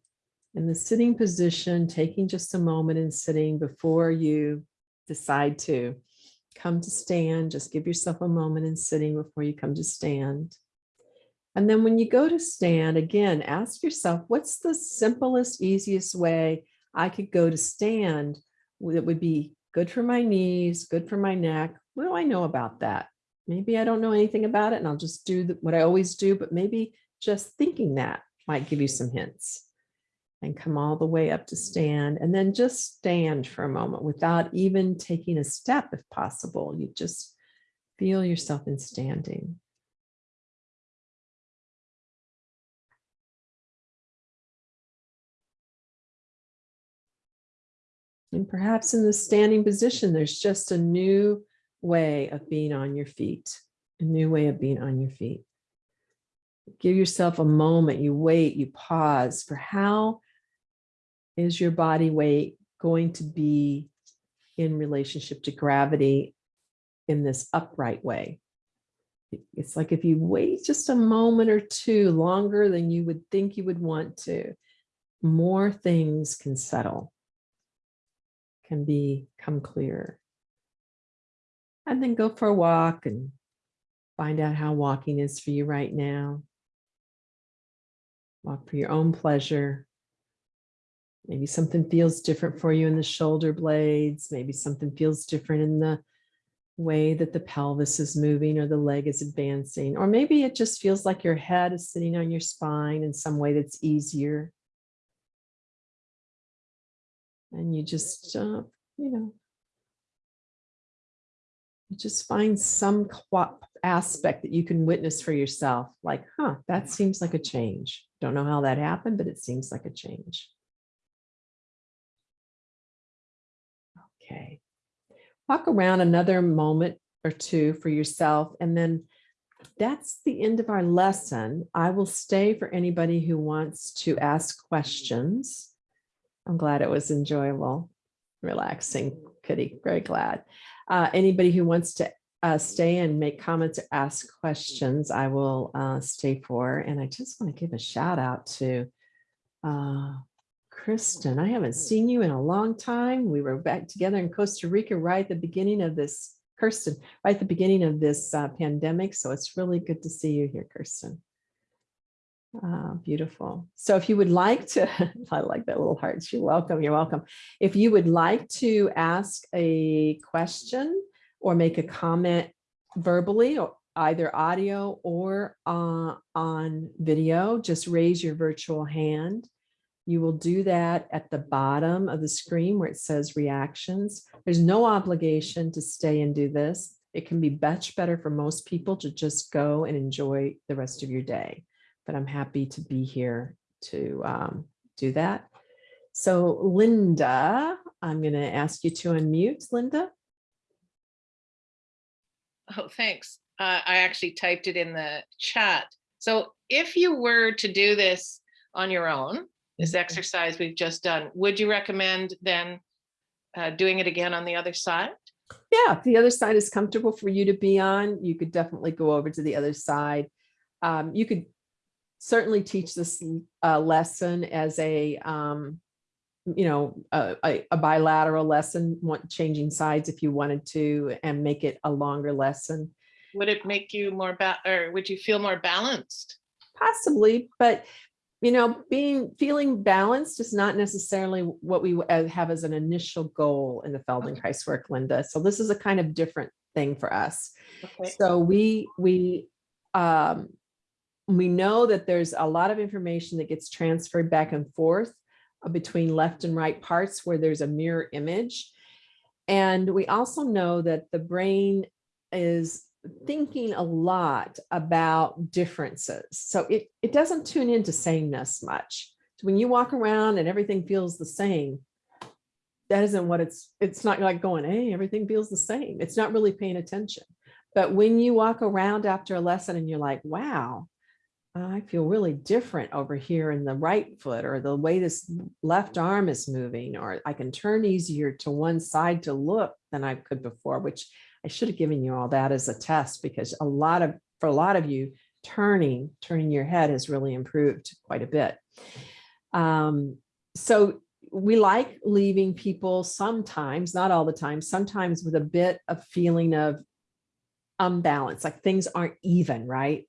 in the sitting position, taking just a moment and sitting before you decide to come to stand, just give yourself a moment in sitting before you come to stand. And then when you go to stand, again, ask yourself, what's the simplest, easiest way I could go to stand that would be good for my knees, good for my neck? What do I know about that? Maybe I don't know anything about it and I'll just do what I always do, but maybe just thinking that might give you some hints and come all the way up to stand and then just stand for a moment without even taking a step if possible. You just feel yourself in standing. And perhaps in the standing position, there's just a new way of being on your feet, a new way of being on your feet. Give yourself a moment, you wait, you pause for how is your body weight going to be in relationship to gravity in this upright way? It's like if you wait just a moment or two longer than you would think you would want to, more things can settle, can become clearer. And then go for a walk and find out how walking is for you right now. Walk for your own pleasure. Maybe something feels different for you in the shoulder blades. Maybe something feels different in the way that the pelvis is moving or the leg is advancing. Or maybe it just feels like your head is sitting on your spine in some way that's easier. And you just, uh, you know, you just find some aspect that you can witness for yourself. Like, huh, that seems like a change. Don't know how that happened, but it seems like a change. Walk around another moment or two for yourself and then that's the end of our lesson. I will stay for anybody who wants to ask questions. I'm glad it was enjoyable, relaxing, Kitty, very glad. Uh, anybody who wants to uh, stay and make comments or ask questions, I will uh, stay for. And I just want to give a shout out to uh, Kristen. I haven't seen you in a long time. We were back together in Costa Rica right at the beginning of this, Kirsten, right at the beginning of this uh, pandemic. So it's really good to see you here, Kirsten. Ah, beautiful. So if you would like to, I like that little heart. You're welcome. You're welcome. If you would like to ask a question or make a comment verbally or either audio or uh, on video, just raise your virtual hand. You will do that at the bottom of the screen where it says reactions. There's no obligation to stay and do this. It can be much better for most people to just go and enjoy the rest of your day but I'm happy to be here to um, do that. So Linda, I'm going to ask you to unmute, Linda. Oh, thanks. Uh, I actually typed it in the chat. So if you were to do this on your own, this exercise we've just done, would you recommend then uh, doing it again on the other side? Yeah, if the other side is comfortable for you to be on, you could definitely go over to the other side. Um, you could certainly teach this uh, lesson as a, um, you know, a, a, bilateral lesson, want, changing sides if you wanted to, and make it a longer lesson. Would it make you more, or would you feel more balanced? Possibly, but you know, being feeling balanced is not necessarily what we uh, have as an initial goal in the Feldenkrais work, Linda. So this is a kind of different thing for us. Okay. So we we um, we know that there's a lot of information that gets transferred back and forth uh, between left and right parts where there's a mirror image. And we also know that the brain is thinking a lot about differences. So it, it doesn't tune into sameness much. When you walk around and everything feels the same, that isn't what it's, it's not like going, hey, everything feels the same. It's not really paying attention. But when you walk around after a lesson and you're like, wow, I feel really different over here in the right foot or the way this left arm is moving, or I can turn easier to one side to look than I could before, which I should have given you all that as a test because a lot of, for a lot of you, turning, turning your head has really improved quite a bit. Um, so we like leaving people sometimes, not all the time, sometimes with a bit of feeling of unbalance, like things aren't even, right?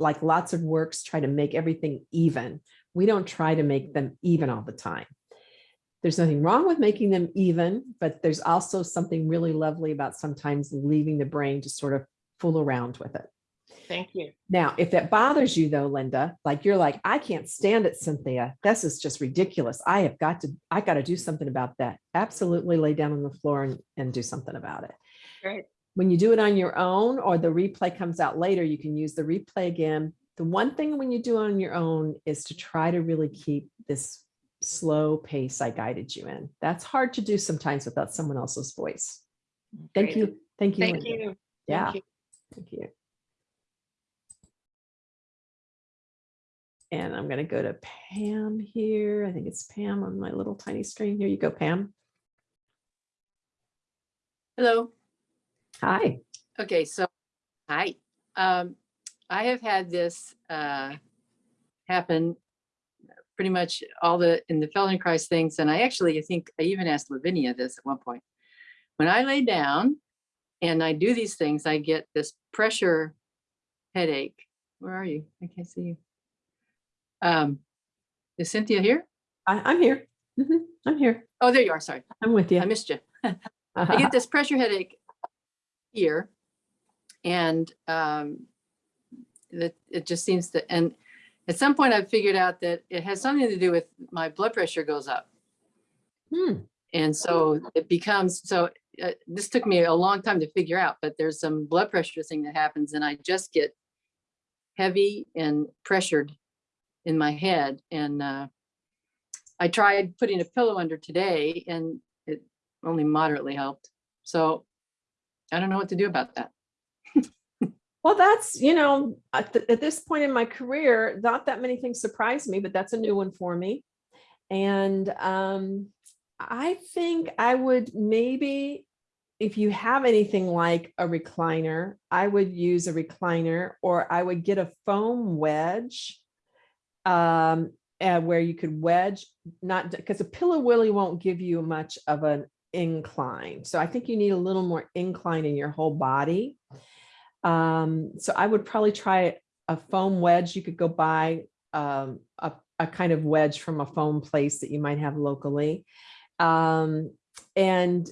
like lots of works try to make everything even. We don't try to make them even all the time. There's nothing wrong with making them even, but there's also something really lovely about sometimes leaving the brain to sort of fool around with it. Thank you. Now, if that bothers you though, Linda, like you're like, I can't stand it, Cynthia. This is just ridiculous. I have got to, I got to do something about that. Absolutely lay down on the floor and, and do something about it. Great. When you do it on your own or the replay comes out later, you can use the replay again. The one thing when you do it on your own is to try to really keep this slow pace I guided you in. That's hard to do sometimes without someone else's voice. Thank Great. you. Thank you. Thank Linda. you. Yeah, Thank you. thank you. And I'm going to go to Pam here. I think it's Pam on my little tiny screen. Here you go, Pam. Hello. Hi. Okay, so, hi. Um, I have had this uh, happen pretty much all the, in the Feldenkrais things, and I actually, I think I even asked Lavinia this at one point. When I lay down and I do these things, I get this pressure headache. Where are you? I can't see you. Um, is Cynthia here? I, I'm here. Mhm, I'm here. Oh, there you are. Sorry, I'm with you. I missed you. I get this pressure headache here. And um, that it just seems to, and at some point I've figured out that it has something to do with my blood pressure goes up. Hmm, And so it becomes, so uh, this took me a long time to figure out, but there's some blood pressure thing that happens and I just get heavy and pressured in my head. And uh, I tried putting a pillow under today and it only moderately helped. So I don't know what to do about that. Well, that's, you know, at, th- at this point in my career, not that many things surprise me, but that's a new one for me. And um, I think I would maybe, if you have anything like a recliner, I would use a recliner or I would get a foam wedge um, uh, where you could wedge, not because a pillow really won't give you much of an incline. So I think you need a little more incline in your whole body. Um, so I would probably try a foam wedge. You could go buy um, a, a kind of wedge from a foam place that you might have locally. Um, and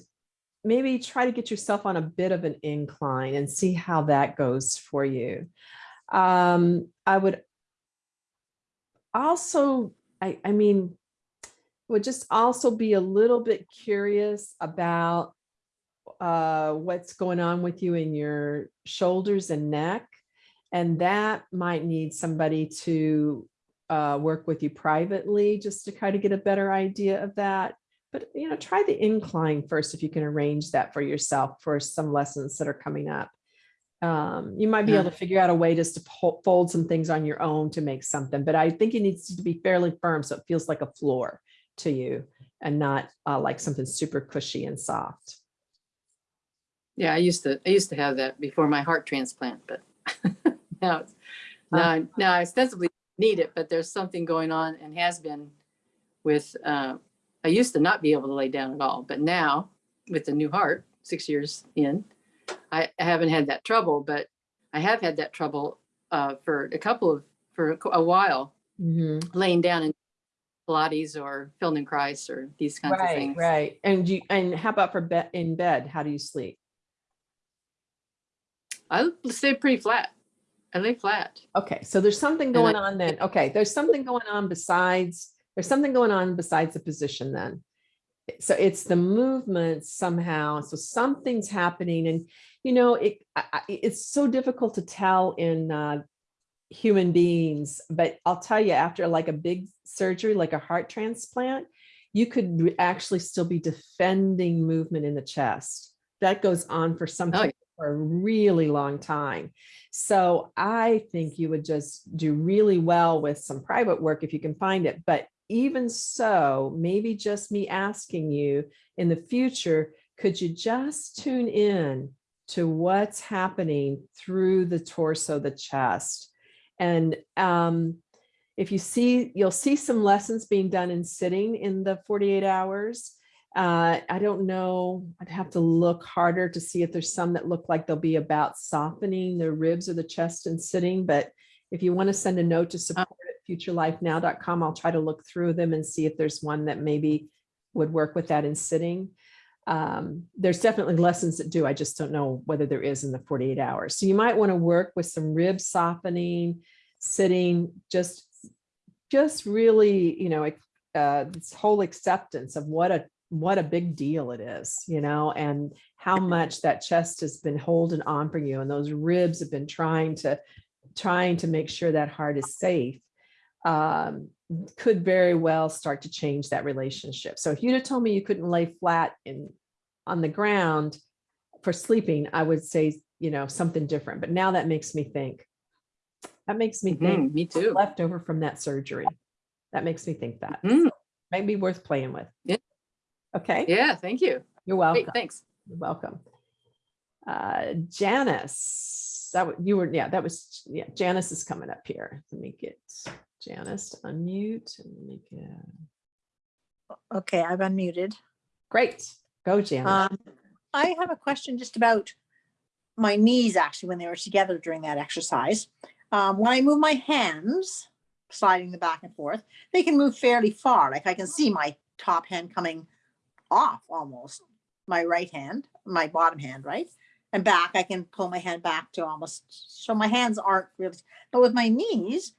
maybe try to get yourself on a bit of an incline and see how that goes for you. Um, I would also, I, I mean, would just also be a little bit curious about uh, what's going on with you in your shoulders and neck. And that might need somebody to uh, work with you privately just to kind of get a better idea of that. But, you know, try the incline first if you can arrange that for yourself for some lessons that are coming up. Um, you might be able to figure out a way just to fold some things on your own to make something, but I think it needs to be fairly firm so it feels like a floor to you and not uh, like something super cushy and soft. Yeah, I used to, I used to have that before my heart transplant, but now, it's- now, I- now I ostensibly need it, but there's something going on and has been with, uh, I used to not be able to lay down at all, but now with the new heart, six years in, I I haven't had that trouble, but I have had that trouble uh, for a couple of, for a while, Mhm. laying down in Pilates or Feldenkrais or these kinds of things. Right, right. And you, and how about for bed, in bed? How do you sleep? I stay pretty flat. I lay flat. Okay, so there's something I- going on then. Okay, there's something going on besides, there's something going on besides the position then. So it's the movement somehow. So something's happening and, you know, it, I- I- it's so difficult to tell in uh, human beings, but I'll tell you after like a big surgery, like a heart transplant, you could actually still be defending movement in the chest. That goes on for some Oh, for a really long time. So I think you would just do really well with some private work if you can find it. But even so, maybe just me asking you in the future, could you just tune in to what's happening through the torso, the chest? And um, if you see, you'll see some lessons being done in sitting in the 48 hours. Uh, I don't know, I'd have to look harder to see if there's some that look like they'll be about softening the ribs or the chest and sitting, but if you want to send a note to support at futurelifenow.com, I'll try to look through them and see if there's one that maybe would work with that in sitting. Um, there's definitely lessons that do, I just don't know whether there is in the 48 hours. So you might want to work with some rib softening, sitting, just, just really, you know, uh, this whole acceptance of what a what a big deal it is, you know, and how much that chest has been holding on for you and those ribs have been trying to trying to make sure that heart is safe um, could very well start to change that relationship. So if you'd have told me you couldn't lay flat in on the ground for sleeping, I would say, you know, something different. But now that makes me think. That makes me think Mhm, Me too. left over from that surgery. That makes me think that. Mm, Might be worth playing with. Yeah. Okay, Yeah, thank you. you're Great, welcome. thanks. You're welcome. Uh, Janice, that, you were, yeah, that was, yeah, Janice is coming up here. Let me get Janice to unmute and make it. Okay, I've unmuted. Great, go Janice. Um, I have a question just about my knees actually, when they were together during that exercise. Um, when I move my hands, sliding them back and forth, they can move fairly far. Like I can see my top hand coming off almost, my right hand, my bottom hand, right? And back, I can pull my hand back to almost, so my hands aren't really, but with my knees,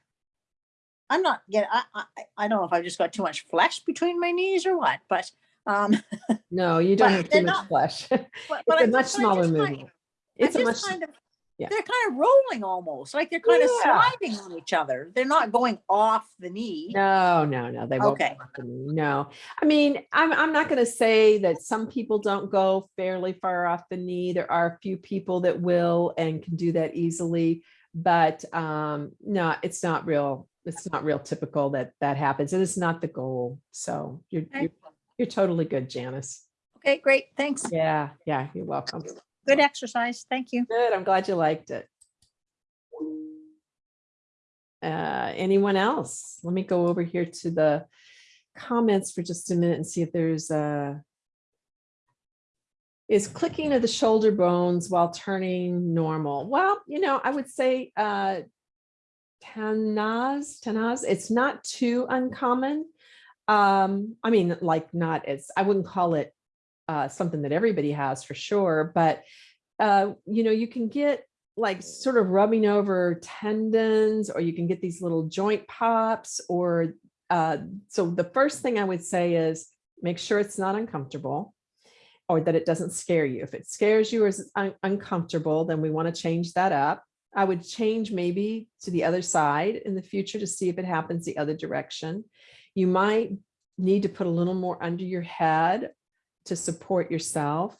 I'm not getting, I, I, I don't know if I've just got too much flesh between my knees or what, but, um, No, you don't have too much not- flesh. but- but It's I a much just- but I smaller movement. I It's a much, kind of, Yeah. they're kind of rolling almost, like they're kind of sliding on each other. They're not going off the knee. No, no, no, they won't. Okay. No, I mean, I'm, I'm not gonna say that some people don't go fairly far off the knee. There are a few people that will and can do that easily. But um, no, it's not real, it's not real typical that that happens. And it's not the goal. So you're, Okay. you're, you're totally good, Janice. Okay, great. Thanks. Yeah, yeah, you're welcome. Good exercise. Thank you. Good, I'm glad you liked it. Uh, anyone else? Let me go over here to the comments for just a minute and see if there's a is clicking of the shoulder bones while turning normal. Well, you know, I would say uh Tanaz, Tanaz, it's not too uncommon. Um, I mean, like not as I wouldn't call it uh something that everybody has for sure, but uh, you know, you can get like sort of rubbing over tendons, or you can get these little joint pops, or uh, so the first thing I would say is make sure it's not uncomfortable or that it doesn't scare you. If it scares you or is un- uncomfortable, then we want to change that up. I would change maybe to the other side in the future to see if it happens the other direction. You might need to put a little more under your head to support yourself.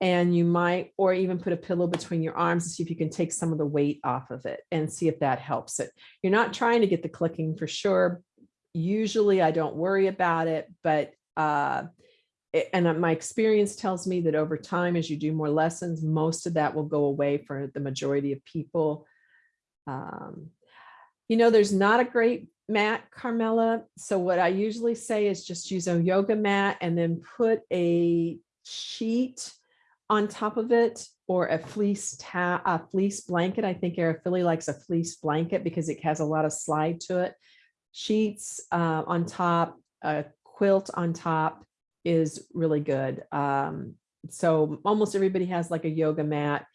And you might, or even put a pillow between your arms to see if you can take some of the weight off of it and see if that helps it. You're not trying to get the clicking for sure. Usually I don't worry about it, but uh, and uh, my experience tells me that over time, as you do more lessons, most of that will go away for the majority of people. Um, you know, there's not a great mat, Carmela. So what I usually say is just use a yoga mat and then put a sheet on top of it or a fleece ta a fleece blanket. I think Arafili likes a fleece blanket because it has a lot of slide to it. Sheets uh, on top, a quilt on top is really good. Um, so almost everybody has like a yoga mat.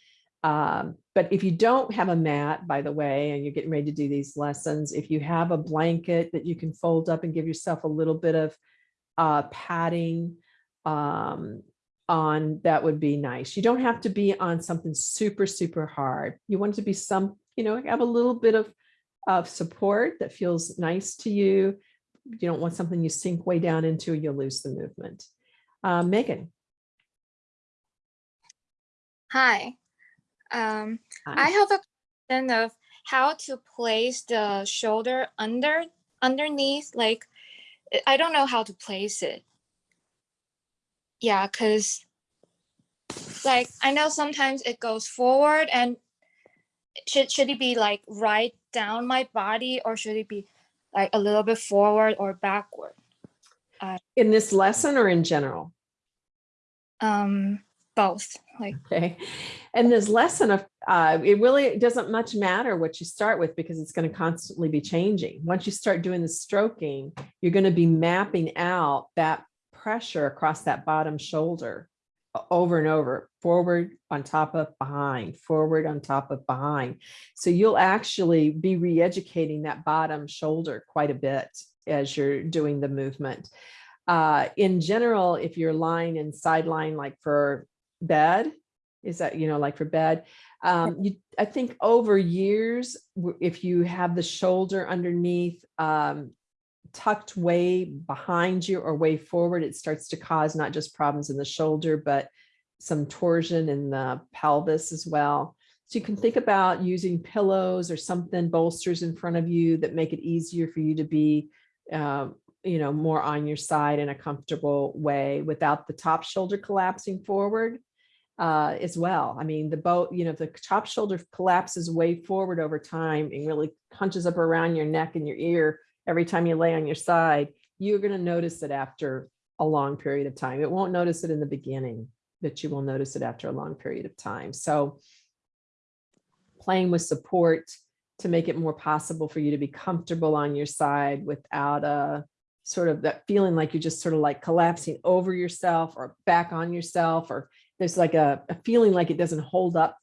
Um, but if you don't have a mat, by the way, and you're getting ready to do these lessons, if you have a blanket that you can fold up and give yourself a little bit of uh, padding um, on, that would be nice. You don't have to be on something super, super hard. You want to be some, you know, have a little bit of, of support that feels nice to you. You don't want something you sink way down into, you'll lose the movement. Uh, Megan. Hi. Um, I have a question of how to place the shoulder under underneath. Like, I- don't know how to place it. Yeah, cause like I know sometimes it goes forward and should should it be like right down my body or should it be like a little bit forward or backward? In this lesson or in general? Um, both. Like, Okay. And this lesson of, uh, it really doesn't much matter what you start with because it's going to constantly be changing. Once you start doing the stroking, you're going to be mapping out that pressure across that bottom shoulder over and over, forward on top of behind, forward on top of behind. So you'll actually be re-educating that bottom shoulder quite a bit as you're doing the movement. Uh, in general, if you're lying in sideline, like for bed, is that, you know, like for bed, um, you, I think over years, if you have the shoulder underneath, um, tucked way behind you or way forward, it starts to cause not just problems in the shoulder, but some torsion in the pelvis as well. So you can think about using pillows or something bolsters in front of you that make it easier for you to be, um, you know, more on your side in a comfortable way without the top shoulder collapsing forward uh, as well. I mean, the boat, you know, the top shoulder collapses way forward over time and really hunches up around your neck and your ear every time you lay on your side, you're going to notice it after a long period of time. It won't notice it in the beginning, but you will notice it after a long period of time. So playing with support to make it more possible for you to be comfortable on your side without a sort of that feeling like you're just sort of like collapsing over yourself or back on yourself, or there's like a, a feeling like it doesn't hold up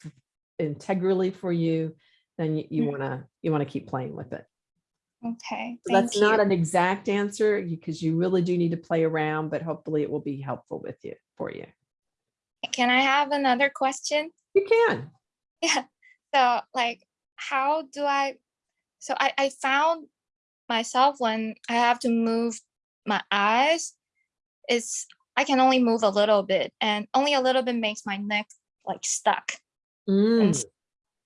integrally for you, then you, you Mm. want to, you want to keep playing with it. okay, So That's not an exact answer because you really do need to play around, but hopefully it will be helpful with you, for you. Can I have another question? You can. Yeah. So like, how do I, so I, I found myself when I have to move my eyes, it's, I can only move a little bit and only a little bit makes my neck like stuck Mm.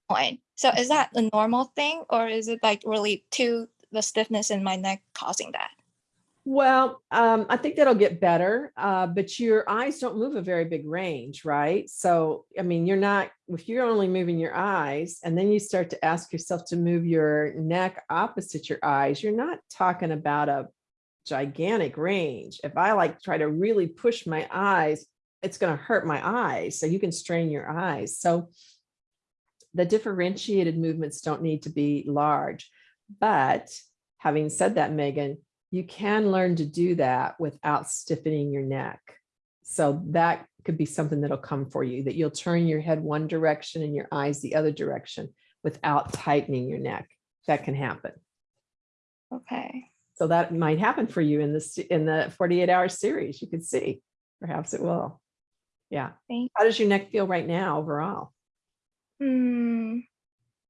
point. So is that a normal thing or is it like really to the stiffness in my neck causing that? Well, um, I think that'll get better, uh, but your eyes don't move a very big range, right? So, I mean, you're not, if you're only moving your eyes and then you start to ask yourself to move your neck opposite your eyes, you're not talking about a gigantic range. If I like try to really push my eyes, it's going to hurt my eyes. So you can strain your eyes. So the differentiated movements don't need to be large. But having said that, Megan, you can learn to do that without stiffening your neck. So that could be something that'll come for you, that you'll turn your head one direction and your eyes the other direction without tightening your neck. That can happen. Okay. So that might happen for you in this, in the 48 hour series. You could see, perhaps it will. Yeah. How does your neck feel right now overall? Hmm.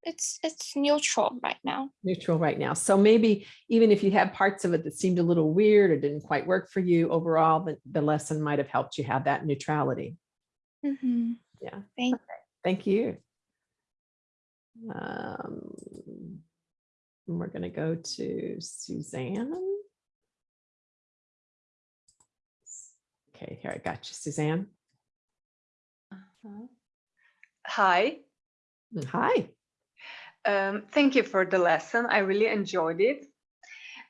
It's, it's neutral right now. Neutral right now. So maybe even if you had parts of it that seemed a little weird or didn't quite work for you overall, the, the lesson might have helped you have that neutrality. Mhm. Yeah. Thank- Okay, Thank you. Um, and We're going to go to Suzanne. Okay, here I got you, Suzanne. Hi, Mm, Hi. um, thank you for the lesson. I really enjoyed it.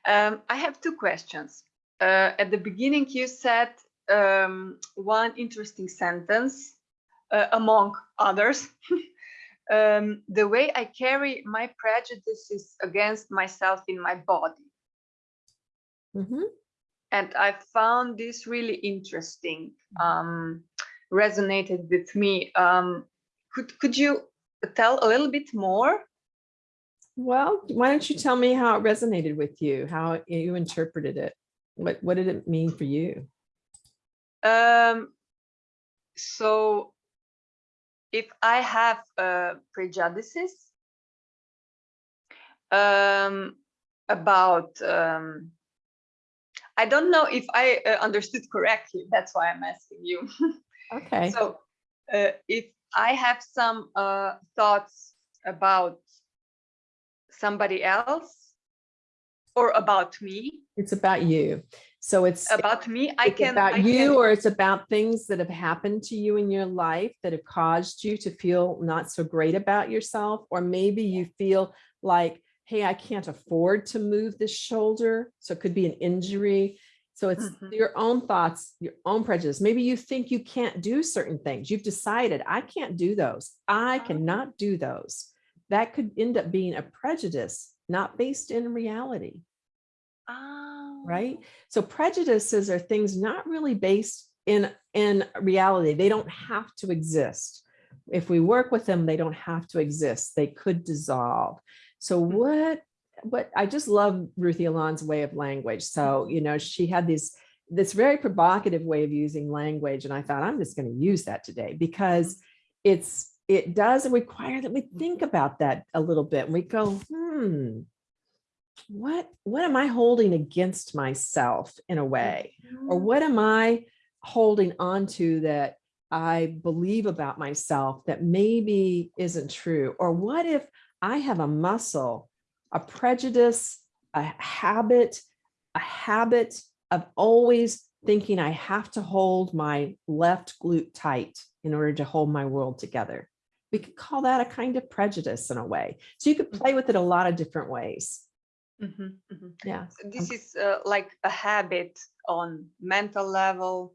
Um, I have two questions. Uh, at the beginning, you said um, one interesting sentence, uh, among others. um, the way I carry my prejudices against myself in my body. Mhm. and I found this really interesting. Um, resonated with me. Um, could could you tell a little bit more? Well, why don't you tell me how it resonated with you, how you interpreted it? What, what did it mean for you? Um, so, if I have uh, prejudices um, about, um, I don't know if I uh, understood correctly. That's why I'm asking you. Okay. So, uh, if I have some uh, thoughts about somebody else or about me, It's about you. So it's. about me, I can. about I you can- or it's about things that have happened to you in your life that have caused you to feel not so great about yourself or maybe you feel like hey i can't afford to move this shoulder so it could be an injury so it's Mhm. your own thoughts your own prejudice maybe you think you can't do certain things you've decided i can't do those i Ah. cannot do those that could end up being a prejudice not based in reality Ah, right? So prejudices are things not really based in, in reality. They don't have to exist. If we work with them, they don't have to exist. They could dissolve. So Mhm. what, what, I just love Ruthy Alon's way of language. So, you know, she had these, this very provocative way of using language. And I thought, I'm just going to use that today because it's, it does require that we think about that a little bit. And we go, hmm, what what am i holding against myself in a way or Mm. what am i holding on to that i believe about myself that maybe isn't true or what if i have a muscle a prejudice a habit a habit of always thinking i have to hold my left glute tight in order to hold my world together we could call that a kind of prejudice in a way so you could play with it a lot of different ways Mhm, mhm. yeah So This is uh, like a habit on mental level,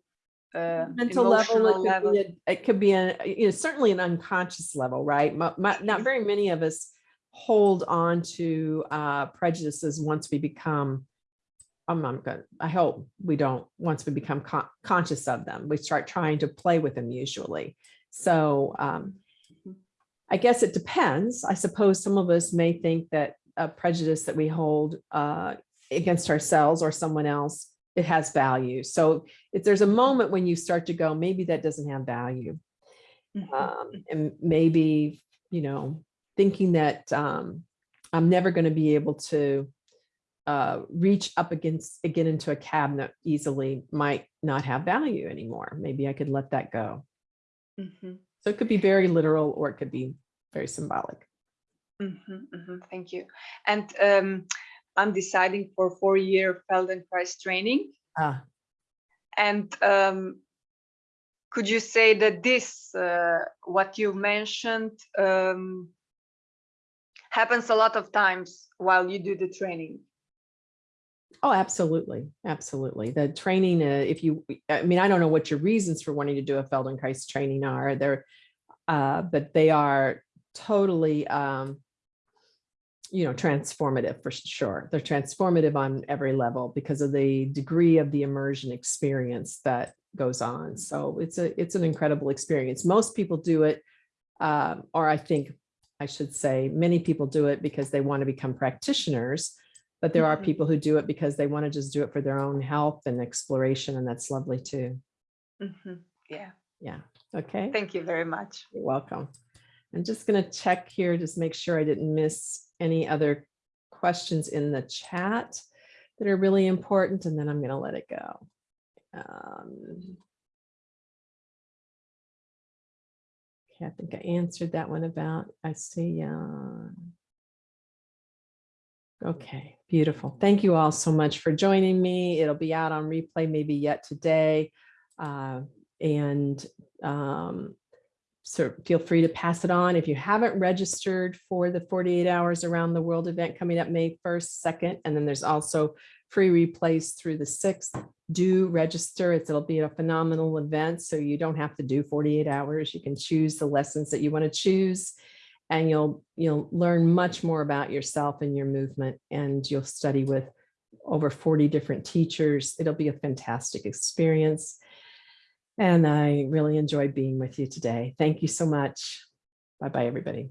uh, mental level, it could level. be, a- it could be, a you know, certainly an unconscious level, right? Mo- mo- Not very many of us hold on to uh, prejudices once we become, I'm, I'm good, I hope we don't, once we become con- conscious of them, we start trying to play with them usually. So um, I guess it depends. I suppose some of us may think that a prejudice that we hold uh, against ourselves or someone else, it has value. So if there's a moment when you start to go, maybe that doesn't have value. Mhm. Um, and maybe, you know, thinking that um, I'm never going to be able to uh, reach up against, again into a cabinet easily might not have value anymore. Maybe I could let that go. Mhm, So it could be very literal or it could be very symbolic. mhm, mhm, Thank you. And um, I'm deciding for four-year Feldenkrais training. Ah, And um, could you say that this, uh, what you mentioned, um, happens a lot of times while you do the training? Oh, absolutely. Absolutely. The training, uh, if you, I mean, I don't know what your reasons for wanting to do a Feldenkrais training are. They're, uh, but they are totally, um, you know, transformative for sure. They're transformative on every level because of the degree of the immersion experience that goes on. So it's a, it's an incredible experience. Most people do it, um, or I think I should say, many people do it because they want to become practitioners. But there are Mhm. people who do it because they want to just do it for their own health and exploration, and that's lovely too. Mhm, Yeah, Yeah, okay, thank you very much. you're welcome. I'm just gonna check here, just make sure I didn't miss any other questions in the chat that are really important, and then I'm gonna let it go. Um, Okay, I think I answered that one about, I see, uh, Okay, beautiful. Thank you all so much for joining me. It'll be out on replay maybe yet today. Uh, and um, so feel free to pass it on. If you haven't registered for the 48 hours around the world event coming up May 1st, 2nd, and then there's also free replays through the 6th. Do register. It's, it'll be a phenomenal event. So you don't have to do 48 hours. You can choose the lessons that you want to choose and you'll you'll learn much more about yourself and your movement and you'll study with over 40 different teachers. It'll be a fantastic experience and i really enjoyed being with you today. Thank you so much. Bye bye everybody